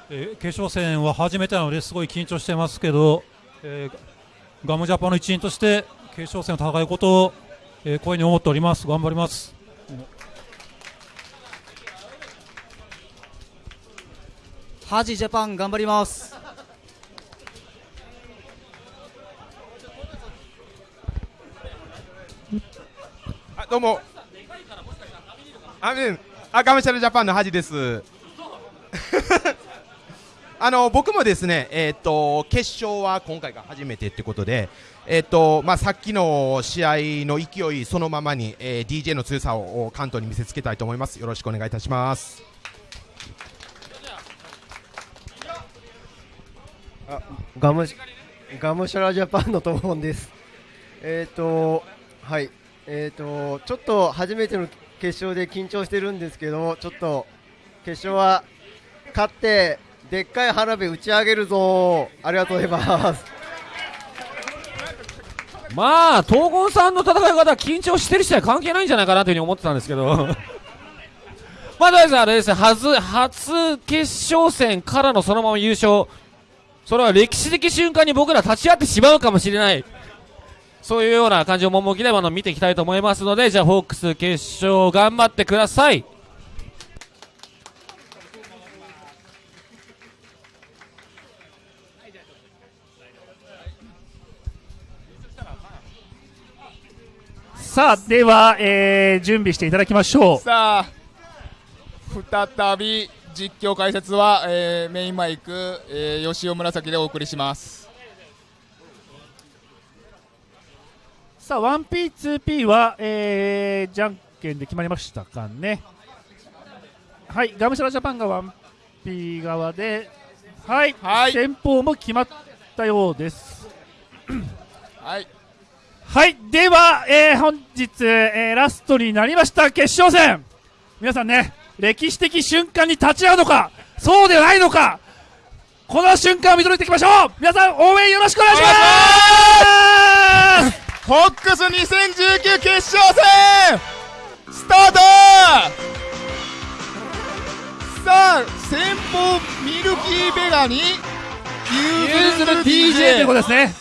K: え決勝戦は初めてなのですごい緊張してますけど、えーガムジャパンの一員として決勝戦を戦うことを、えー声に思っております。頑張ります。
L: ハジジャパン頑張ります。
M: あどうも。あうんあガムシャルジャパンのハジですあの僕もですねえっ、と決勝は今回が初めてってことでえっ、とまあさっきの試合の勢いそのままに、えー DJ の強さを関東に見せつけたいと思います。よろしくお願いいたします。
N: ガムガムシャラジャパンのともんです。えっ、とはい。えっ、とちょっと初めての決勝で緊張してるんですけどちょっと決勝は勝ってでっかい花火打ち上げるぞありがとうございます。
F: まあ、東郷さんの戦い方は緊張してる人は関係ないんじゃないかなというふうに思ってたんですけど。*laughs* まあ、とりあえずあれですね、初、初決勝戦からのそのまま優勝。それは歴史的瞬間に僕ら立ち会ってしまうかもしれない。そういうような感じを趣であの見ていきたいと思いますので、じゃあ、ホークス決勝頑張ってください。
B: さあでは、えー準備していただきましょう。
A: さあ再び実況解説は、えーメインマイク、えー吉尾紫でお送りします。
B: さあ 1P2P は、えーじゃんけんで決まりましたかね。はいガムシャラジャパンが 1P 側ではい、先方も決まったようです。
A: はい
B: はいでは、えー本日、えーラストになりました決勝戦。皆さんね歴史的瞬間に立ち会うのかそうではないのかこの瞬間を見届けていきましょう。皆さん応援よろしくお願いします。
A: ホックス2019決勝戦スタート!さあ先方ミルキーベガにユーズル DJ
B: ということですね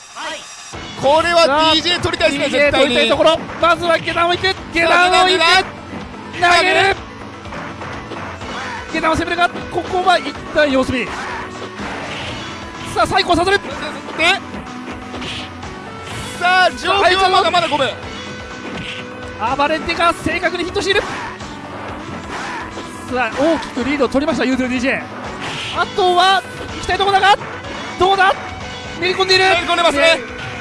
A: これは DJ 取りたいですね絶対に。
B: 取りたいところ。まずは下段を行く下段を行く投げる。下段を攻めるがここは一旦様子見。さあ最高させるで
A: さあ状況はまだまだ5分。
B: アバレンテが正確にヒットしている。さあ大きくリードを取りましたユーズル DJ あとは行きたいところだがどうだ？練り込んでいる。
A: 練り込んでますね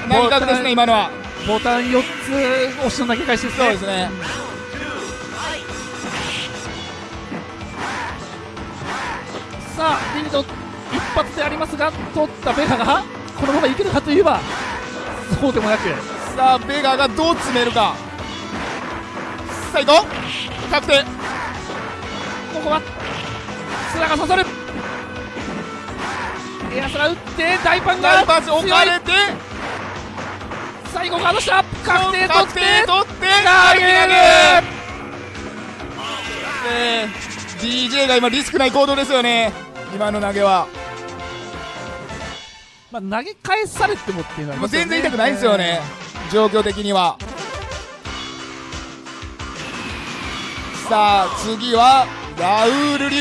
A: ですね今のは。
B: ボタン4つ押しの投げ返しですね。
A: そうですね。
B: さあリミット一発でありますが取ったベガがこのままいけるかといえばそうでもなく。
A: さあベガがどう詰めるか。さあ行こう。確定。
B: ここはスラが刺さる。エアスラ打って大パンが
A: 置かれて
B: 最後ガードした確定取って
A: 確定取って
B: 投げる。
A: え。ー DJ が今リスクない行動ですよね。今の投げは。
B: まあ、投げ返されてもっていうのはね。
A: 全然痛くないんですよね。状況的には。さあ次はラウール流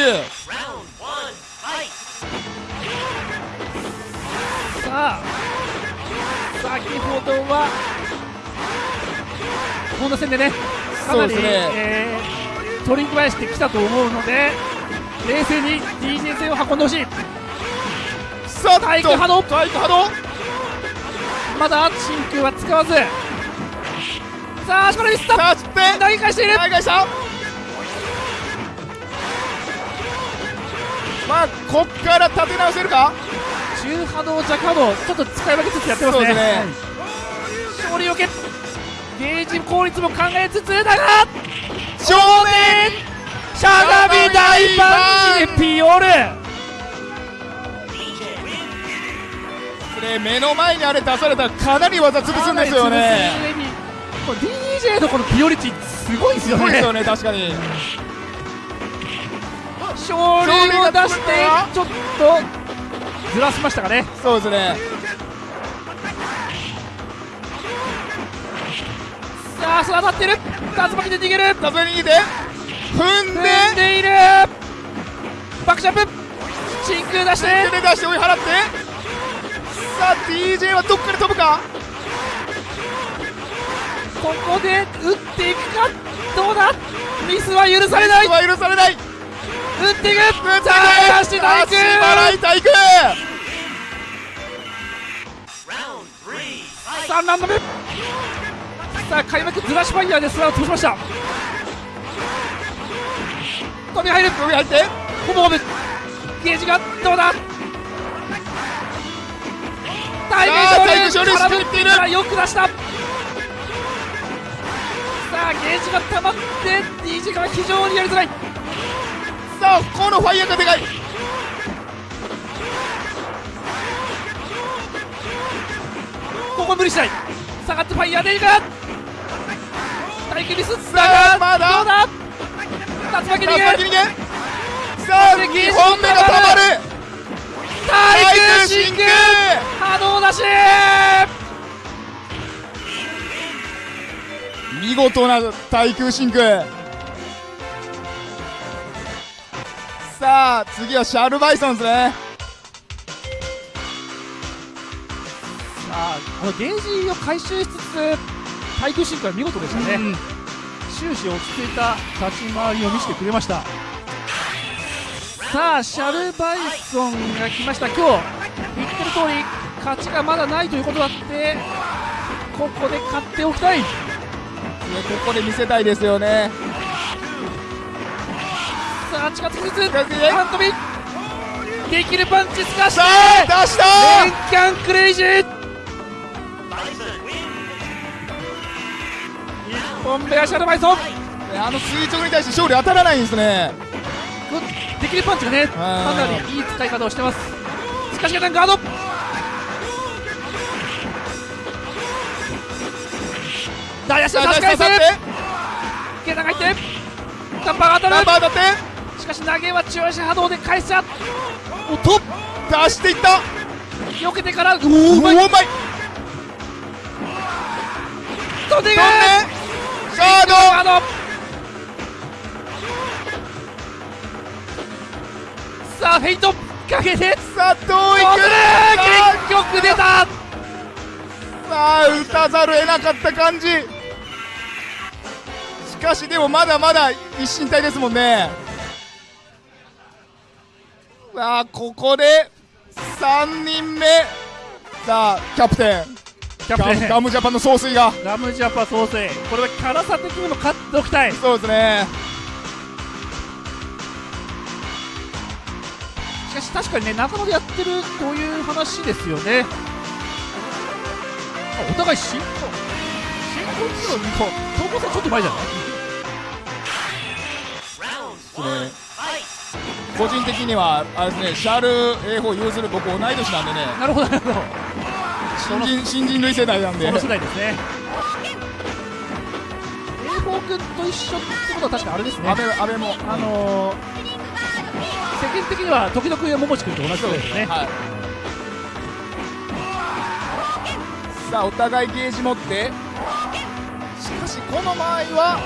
B: さあ先ほどは本田戦でねかなり、
A: ね。
B: えー取り返してきたと思うので冷静に DJ 戦を運んでほしい。
A: さあ
B: 体育波動。
A: 体育波動。
B: まだ真空は使わず。さあ足からミスった。
A: さあ
B: 投げ返している。
A: 投げ返した。まあこっから立て直せるか？
B: 中波動弱波動ちょっと使い分けつつやってますね。
A: ね
B: はい勝利を受けゲージ効率も考えつつだが
A: 正面
B: しゃがみ大パンチでピオル。
A: これ目の前にあれ出されたらかなり技潰すんですよね。
B: DJ のこのピオリ値すごいですよね。
A: すごいですよね確かに。
B: 勝利を出してちょっとずらしましたかね。
A: そうですね。
B: さあ当たってる。竜巻で逃げる。
A: 竜巻逃げて踏んで
B: 踏んでいる。バックジャンプ。真空出して。
A: 手で出して追い払って。さあ DJ はどっから飛ぶか。
B: ここで打っていくか。どうだ。ミスは許されない。
A: ミスは許されない
B: 打っていくさあ足体育
A: 足払い体育
B: 3ラウンド目さあ開幕ずらしファイヤーでスラを通しました飛び入る
A: 飛び入って
B: ほぼほぼゲージがどうだタイ
A: さあタイム
B: ム勝利
A: 勝利しきっている
B: よく出したさあゲージが溜まって DJ が非常にやりづらい。
A: さあこのファイヤーがでかい。
B: ここ無理しない。下がってファイヤーでいく体育ミス
A: さあまだ。
B: どうだ竜巻逃げ
A: さあ2本目がたまる。
B: 体育真空
A: 空
B: 波動出し
A: 見事な対空真空さあ次はシャルバイソンですね。
B: さああのゲージを回収しつつ対空進化は見事でしたね、終始落ち着いた立ち回りを見せてくれました。さあシャルバイソンが来ました。今日言ってる通り勝ちがまだないということだってここで勝っておきたい。
A: ここで見せたいですよね
B: さあ近づきつつハントビできるパンチすかして
A: 出した。
B: レンキャンクレイジー。1本目はシャルバイソン。
A: あの垂直に対して勝利当たらないんですね。
B: できるパンチがねかなりいい使い方をしてます。しかしガード。大足を差し返す。ゲタが入って。タッパーが当たる。
A: タッパー当たって
B: しかし投げは中足波動で返しちゃおと
A: 出していった。
B: 避けてからう
A: おーうまい。
B: 飛んでいく
A: ガード。
B: さあフェイントかけて。
A: さあどういく？
B: 結局出た。
A: さあ打たざるを得なかった感じ。しかしでもまだまだ一進体ですもんねさあここで3人目。さあキャプテン。
B: キャプテン。
A: ガムジャパンの総帥が。
B: ガムジャパ総帥。これは辛さ的にも勝っておきたい。
A: そうですね。
B: しかし確かにね中野でやってるという話ですよね。あお互い新婚新婚っていうのは東郷さんちょっと前じゃない？
A: ですね個人的にはあれですねシャール A4 ユーズル僕同い年なんでね。
B: なるほどなるほど。
A: 新人新人類世代なんで。
B: その世代ですね。A4 君と一緒ってことは確かあれですね。
A: 安倍安倍も。
B: あのー世間的には時々桃地君と同じ世代ですね。
A: はい。さあお互いゲージ持って。しかしこの場合は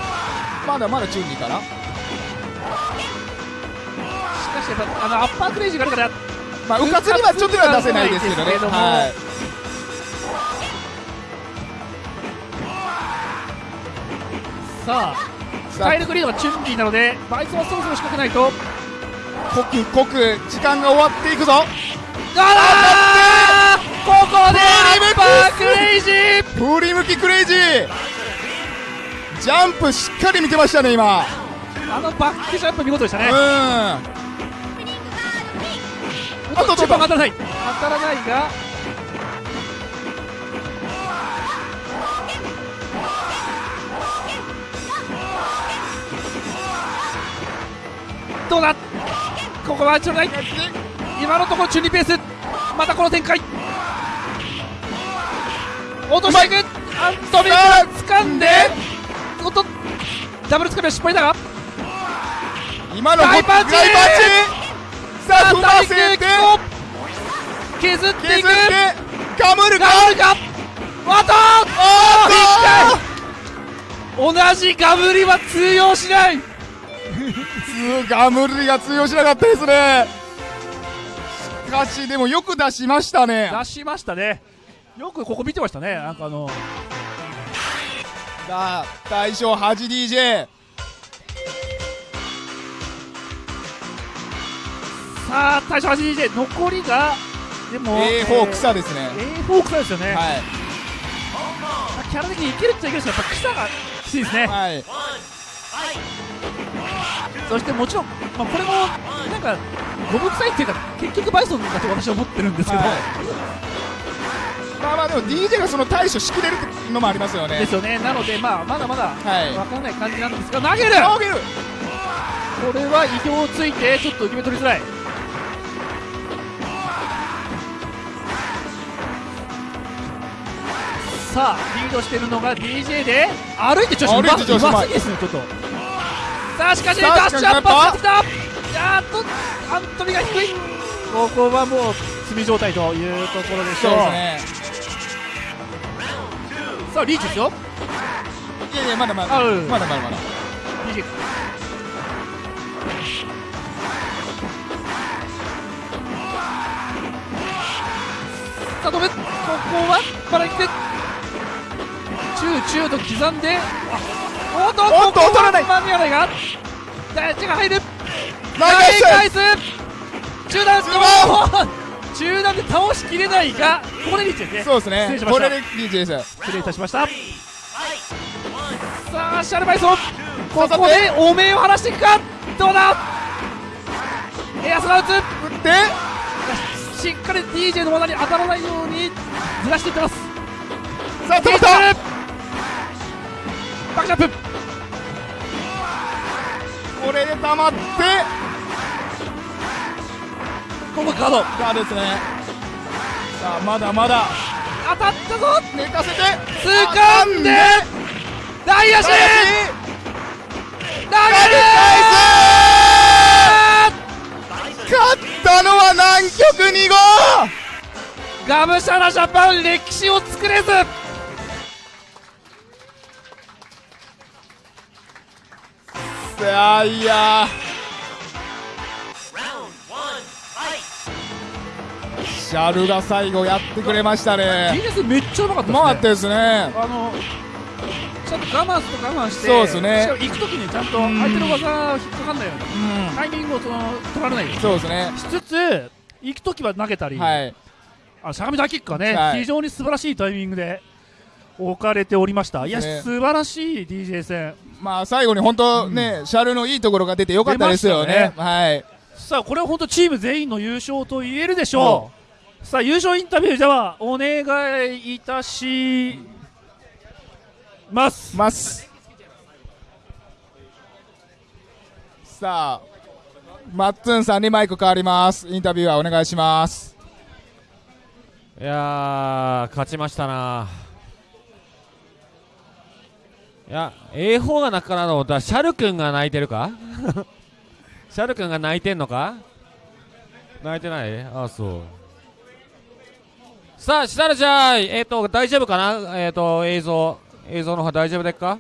A: まだまだチュンリーかな。
B: しかしやっぱあのアッパークレイジーがあるから
A: まあうかつにはちょっとは出せないですけどね。
B: ども。
A: はい。
B: さあスタイルグリードがチュンリーなのでバイソンはそろそろ仕掛けないと。
A: 刻刻時間が終わっていくぞ。
B: あーここでアッパークレイジー
A: 振り向きクレイジー。ジャンプしっかり見てましたね今。
B: あのバックジャンプ見事でしたね。
A: うん
B: あとちょっと当たらない。当たらないが。どうだ？ここはちょうだい。今のところ中二ペース。またこの展開。落としていく。アントビが掴んで。おっと。ダブルつかみは失敗だが。
A: 今の
B: 大パンチ
A: 大パンチさあ踏ませて
B: 削っていく。
A: かむるか
B: むるかわたおっと同じガムリは通用しない
A: ガムリが通用しなかったですねしかしでもよく出しましたね
B: 出しましたねよくここ見てましたねなんかあの
A: さあ大将 8DJ
B: さあ大将 8DJ 残りがでも
A: A4 草ですね。
B: A4 草ですよね、
A: はい。
B: キャラ的にいけるっちゃいけるんですけどやっぱ草がきついですね、
A: はい。
B: そしてもちろん、まあ、これもなんかゴム臭いっていうか結局バイソンだと私は思ってるんですけど、
A: まあまあでも DJ がその対処しきれるのもありますよね。
B: ですよね。なのでまあまだまだ
A: はい。
B: 分からない感じなんですが投げる！
A: 投げる！
B: これは意表をついてちょっと受け身取りづらいさあリードしているのが DJ で歩いて調子うま
A: うま
B: ですねちょっと。さあしかしダッシュアップ
A: し
B: てきた。やっとアントニーが低い。ここはもう積み状態というところでしょ
A: そうね。
B: さあリーチですよ。
A: いやいやまだまだ。
B: あうん。
A: まだまだまだ。
B: DJ さあ止めここはバラ行って中中と刻んで。あおっと
A: おっと取らない
B: 間に合わないが大地が入る
A: 投げ
B: 返す中段
A: すごい
B: 中段で倒しきれないがここでリーチですね
A: そうですね
B: 失礼しました
A: これで DJ です
B: 失礼いたしましたさあシャルバイソンここでおめえを晴らしていくかどうだエアスラウツ
A: 打って
B: しっかり DJ の罠に当たらないようにずらしていってます
A: さあ止めた
B: バックジャンプ。
A: これで溜まって。
B: ここカード。
A: ガードですね。さあまだまだ。
B: 当たったぞ。
A: 寝かせて。
B: 掴んで。大足。投げる
A: 勝ったのは南極2号。
B: ガムシャラジャパン歴史を作れず
A: いやいや。シャルが最後やってくれましたね。
B: DJ めっちゃうまかったですね。
A: うまかったですね。
B: あのちゃんと我慢すると我慢して
A: そうですね。
B: しかも行くときにちゃんと相手の技が引っかかんないようにタイミングをその取られないように。
A: そうですね。
B: しつつ行くときは投げたり、
A: はい。
B: あしゃがみダイキックがね、
A: はい。
B: 非常に素晴らしいタイミングで置かれておりました。いや、
A: ね。
B: 素晴らしい DJ 戦
A: まあ最後に本当ね、シャルのいいところが出てよかったですよね。
B: 出ました
A: はい。
B: さあこれは本当チーム全員の優勝と言えるでしょう、さあ優勝インタビューではお願いいたします。
A: ます。さあマッツンさんにマイク変わります。インタビューはお願いします。
F: いやー勝ちましたないや A4 が泣くかなと思ったらシャル君が泣いてるか？*laughs* シャル君が泣いてんのか？泣いてない？あそう。さあしたらじゃあえっ、と大丈夫かな？えっ、と映像。映像の方大丈夫ですか？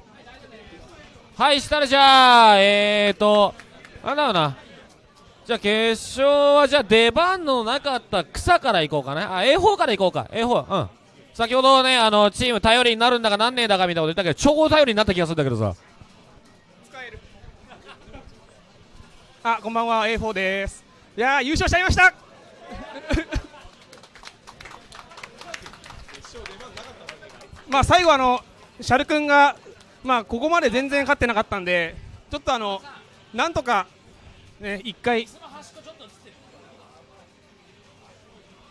F: はいしたらじゃあえっ、となんだろうな。じゃあ決勝はじゃあ出番のなかった草から行こうかね。あ A4 から行こうか。A4 うん先ほどねあのチーム頼りになるんだかなんねえだかみたいなこと言ったけど超頼りになった気がするんだけどさ。
J: あこんばんは。A4 です。いやー優勝しちゃいました。*laughs* まあ最後あのシャル君がまあここまで全然勝ってなかったんでちょっとあのなんとかね一回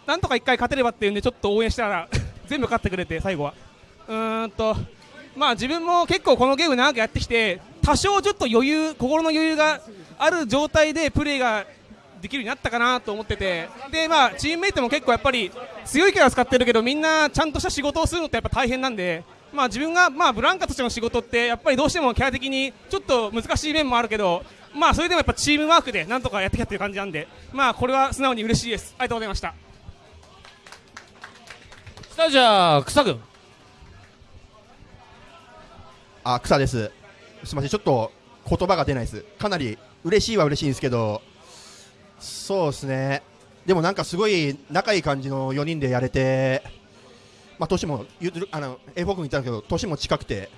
J: なんとか一回勝てればっていうんでちょっと応援したら全部勝ってくれて最後は。うーんとまあ自分も結構このゲーム長くやってきて多少ちょっと余裕心の余裕がある状態でプレーができるようになったかなと思ってて。でまあチームメイトも結構やっぱり強いキャラ使ってるけどみんなちゃんとした仕事をするのってやっぱ大変なんでまあ自分がまあブランカとしての仕事ってやっぱりどうしてもキャラ的にちょっと難しい面もあるけどまあそれでもやっぱチームワークでなんとかやってきたっていう感じなんでまあこれは素直に嬉しいです。ありがとうございました。
F: さあじゃあ草君
G: あ草です。すみませんちょっと言葉が出ないです。かなり嬉しいは嬉しいんですけどそうですね。でもなんかすごい仲いい感じの4人でやれてまあ年もゆずるあの A4 君言ったんだけど年も近くて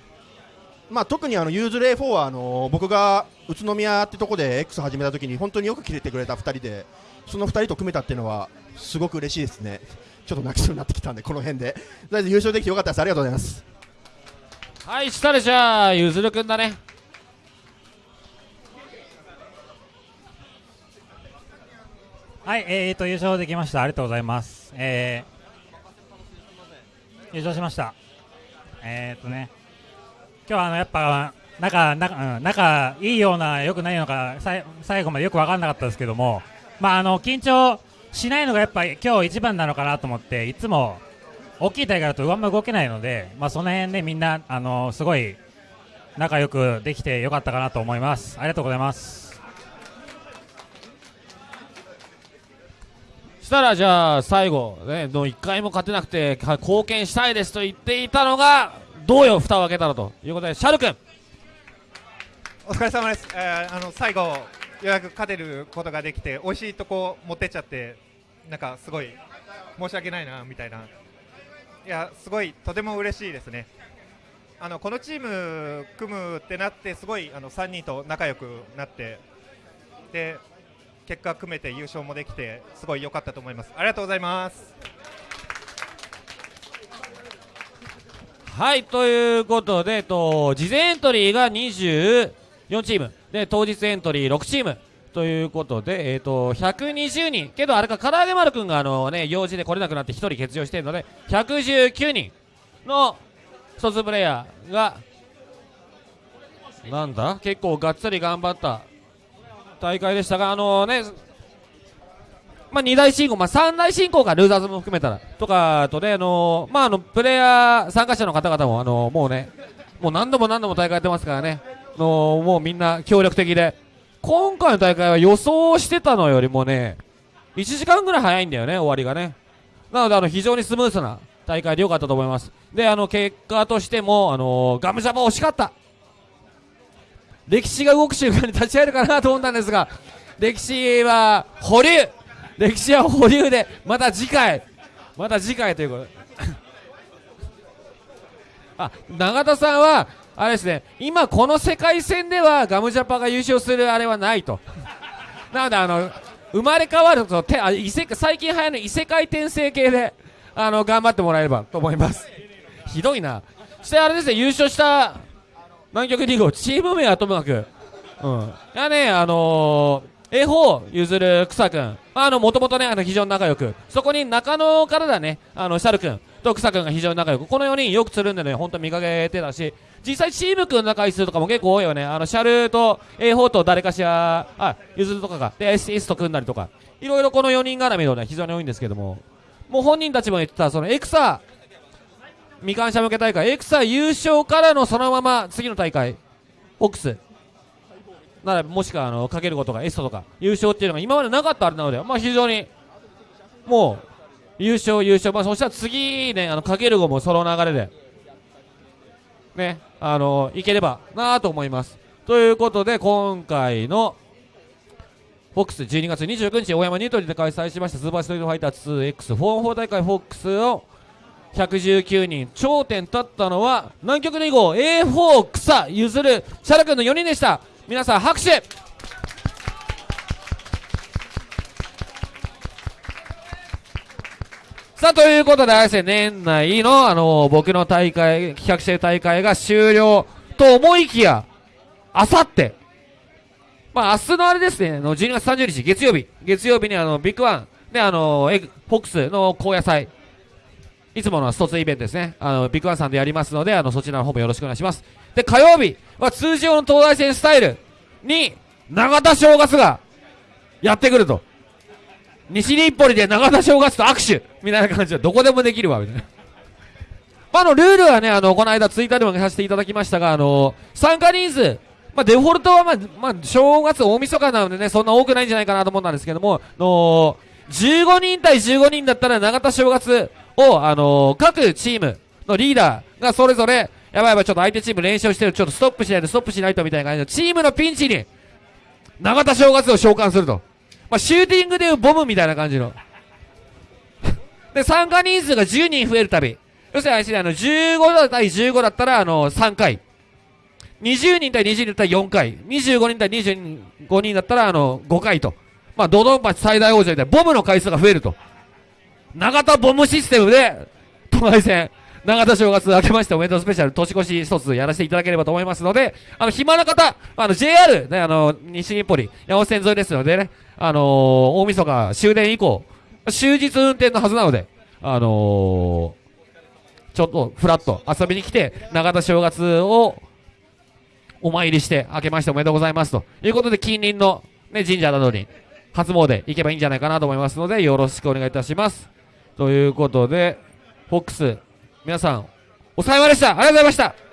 G: まあ特にあのユーズル A4 はあの僕が宇都宮ってとこで X 始めた時に本当によく切れてくれた2人でその2人と組めたっていうのはすごく嬉しいですね。ちょっと泣きそうになってきたんでこの辺でとりあえず優勝できてよかったですありがとうございます
F: はいしたらじゃあゆずるくんだね
H: はい、えーと、優勝できました。ありがとうございます。えー、優勝しました。えーとね、今日はあの、やっぱ、仲、仲、うん、仲いいような、良くないのか、さい最後までよく分かんなかったですけども、まあ、あの、緊張しないのがやっぱり今日一番なのかなと思って、いつも、大きい大会だとあんま動けないので、まあ、その辺でみんな、あの、すごい、仲良くできてよかったかなと思います。ありがとうございます。
F: したらじゃあ最後ねの1回も勝てなくてか貢献したいですと言っていたのがどうよ蓋を開けたらということでシャル君
I: お疲れ様です、えーあの最後、ようやく勝てることができて、美味しいとこ持ってっちゃって、なんかすごい申し訳ないなみたいな、いや、すごいとても嬉しいですね。あのこのチーム組むってなって、すごいあの3人と仲良くなって、で結果組めて優勝もできて、すごい良かったと思います。ありがとうございます。
F: はいということで、えっと、事前エントリーが24チームで当日エントリー6チーム。ということで、えっと、120人。けどあれか唐揚げ丸くんがあの、ね、用事で来れなくなって1人欠場しているので119人の卒プレイヤーがなんだ？結構がっつり頑張った大会でしたがあのねまあ、2大進行、まあ、3大進行か、ルーザーズも含めたら、とかとね、あのーまあ、あの、プレイヤー、参加者の方々も、あのーもうね、もう何度も何度も大会やってますからね、のもうみんな協力的で、今回の大会は予想してたのよりもね、1時間ぐらい早いんだよね、終わりがね。なので、あの、非常にスムースな大会で良かったと思います。で、あの、結果としても、あのーガムジャパ惜しかった。歴史が動く瞬間に立ち会えるかなと思ったんですが、歴史は保留歴史は保留で、また次回、また次回ということで。*laughs* あ、永田さんは、あれですね、今この世界戦ではガムジャパが優勝するあれはないと。*laughs* なので、あの、生まれ変わると、てあ異世最近流行る異世界転生系で、あの、頑張ってもらえればと思います。ひどいな。そしてあれですね、優勝した南極2号、チーム名はともかく、うん。いやね、あのー、A 4譲る草くん。あの、もともとね、あの、非常に仲良く。そこに中野からだね、あの、シャルくんと草くんが非常に仲良く。この4人よくつるんでね、ほんと見かけてたし、実際チームくんの回数とかも結構多いよね。あの、シャルと A4 と誰かしら、あ、譲るとかが、で、SS と組んだりとか。いろいろこの4人絡みのね、非常に多いんですけども。もう本人たちも言ってた、そのエクサ、未完者向け大会、エクサ優勝からのそのまま次の大会、オックス。なら、もしくは、あの、かけることがエストとか、優勝っていうのが今までなかったあれなので、まあ非常に、もう、優勝、優勝、まあそしたら次ね、あの、かける後もその流れで、ね、あの、いければなと思います。ということで、今回の、フォックス12月29日、大山ニュートリで開催しましたスーパーストリートファイター 2X44 大会フォックスを119人、頂点立ったのは、南極2号 A4 草譲るシャラ君の4人でした。皆さん拍手さあ、ということで、あれですね、年内の、あの僕の大会、企画してる大会が終了と思いきや、あさって、まあ、明日のあれですね、の12月30日、月曜日、月曜日にあの、ビッグワン、で、あの、エグフォックスの高野菜、いつもの一つイベントですね、あの、ビッグワンさんでやりますので、あの、そちらの方もよろしくお願いします。で、火曜日は通常の東大戦スタイルに、永田正月がやってくると。西日暮里で永田正月と握手みたいな感じで、どこでもできるわ、みたいな。まあ、あの、ルールはね、あの、この間ツイッターでもさせていただきましたが、あの、参加人数、まあ、デフォルトはまあ、まあ、正月大晦日なのでね、そんな多くないんじゃないかなと思ったんですけども、の、15人対15人だったら永田正月を、あの各チームのリーダーがそれぞれ、やばいやばい、ちょっと相手チーム連勝してる、ちょっとストップしないと、ストップしないとみたいな感じで、チームのピンチに、永田正月を召喚すると。まあ、シューティングでいうボムみたいな感じの。で、参加人数が10人増えるたび。要するにあ、の、15対15だったら、あの、3回。20人対20人だったら4回。25人対25人だったら、あの、5回と。まあ、ドドンパチ最大王者みたいな、ボムの回数が増えると。永田ボムシステムで、都内戦、永田正月明けましておめでとうスペシャル年越し一つやらせていただければと思いますので、あの、暇な方、あの、JR、ね、あの、西日暮里、山手線沿いですのでね、あのー、大晦日終電以降、終日運転のはずなので、あのー、ちょっとフラッと遊びに来て、永田正月をお参りして、明けましておめでとうございますということで、近隣の、ね、神社などに初詣行けばいいんじゃないかなと思いますので、よろしくお願いいたします。ということで、フォックス、皆さん、おさよまでしたありがとうございました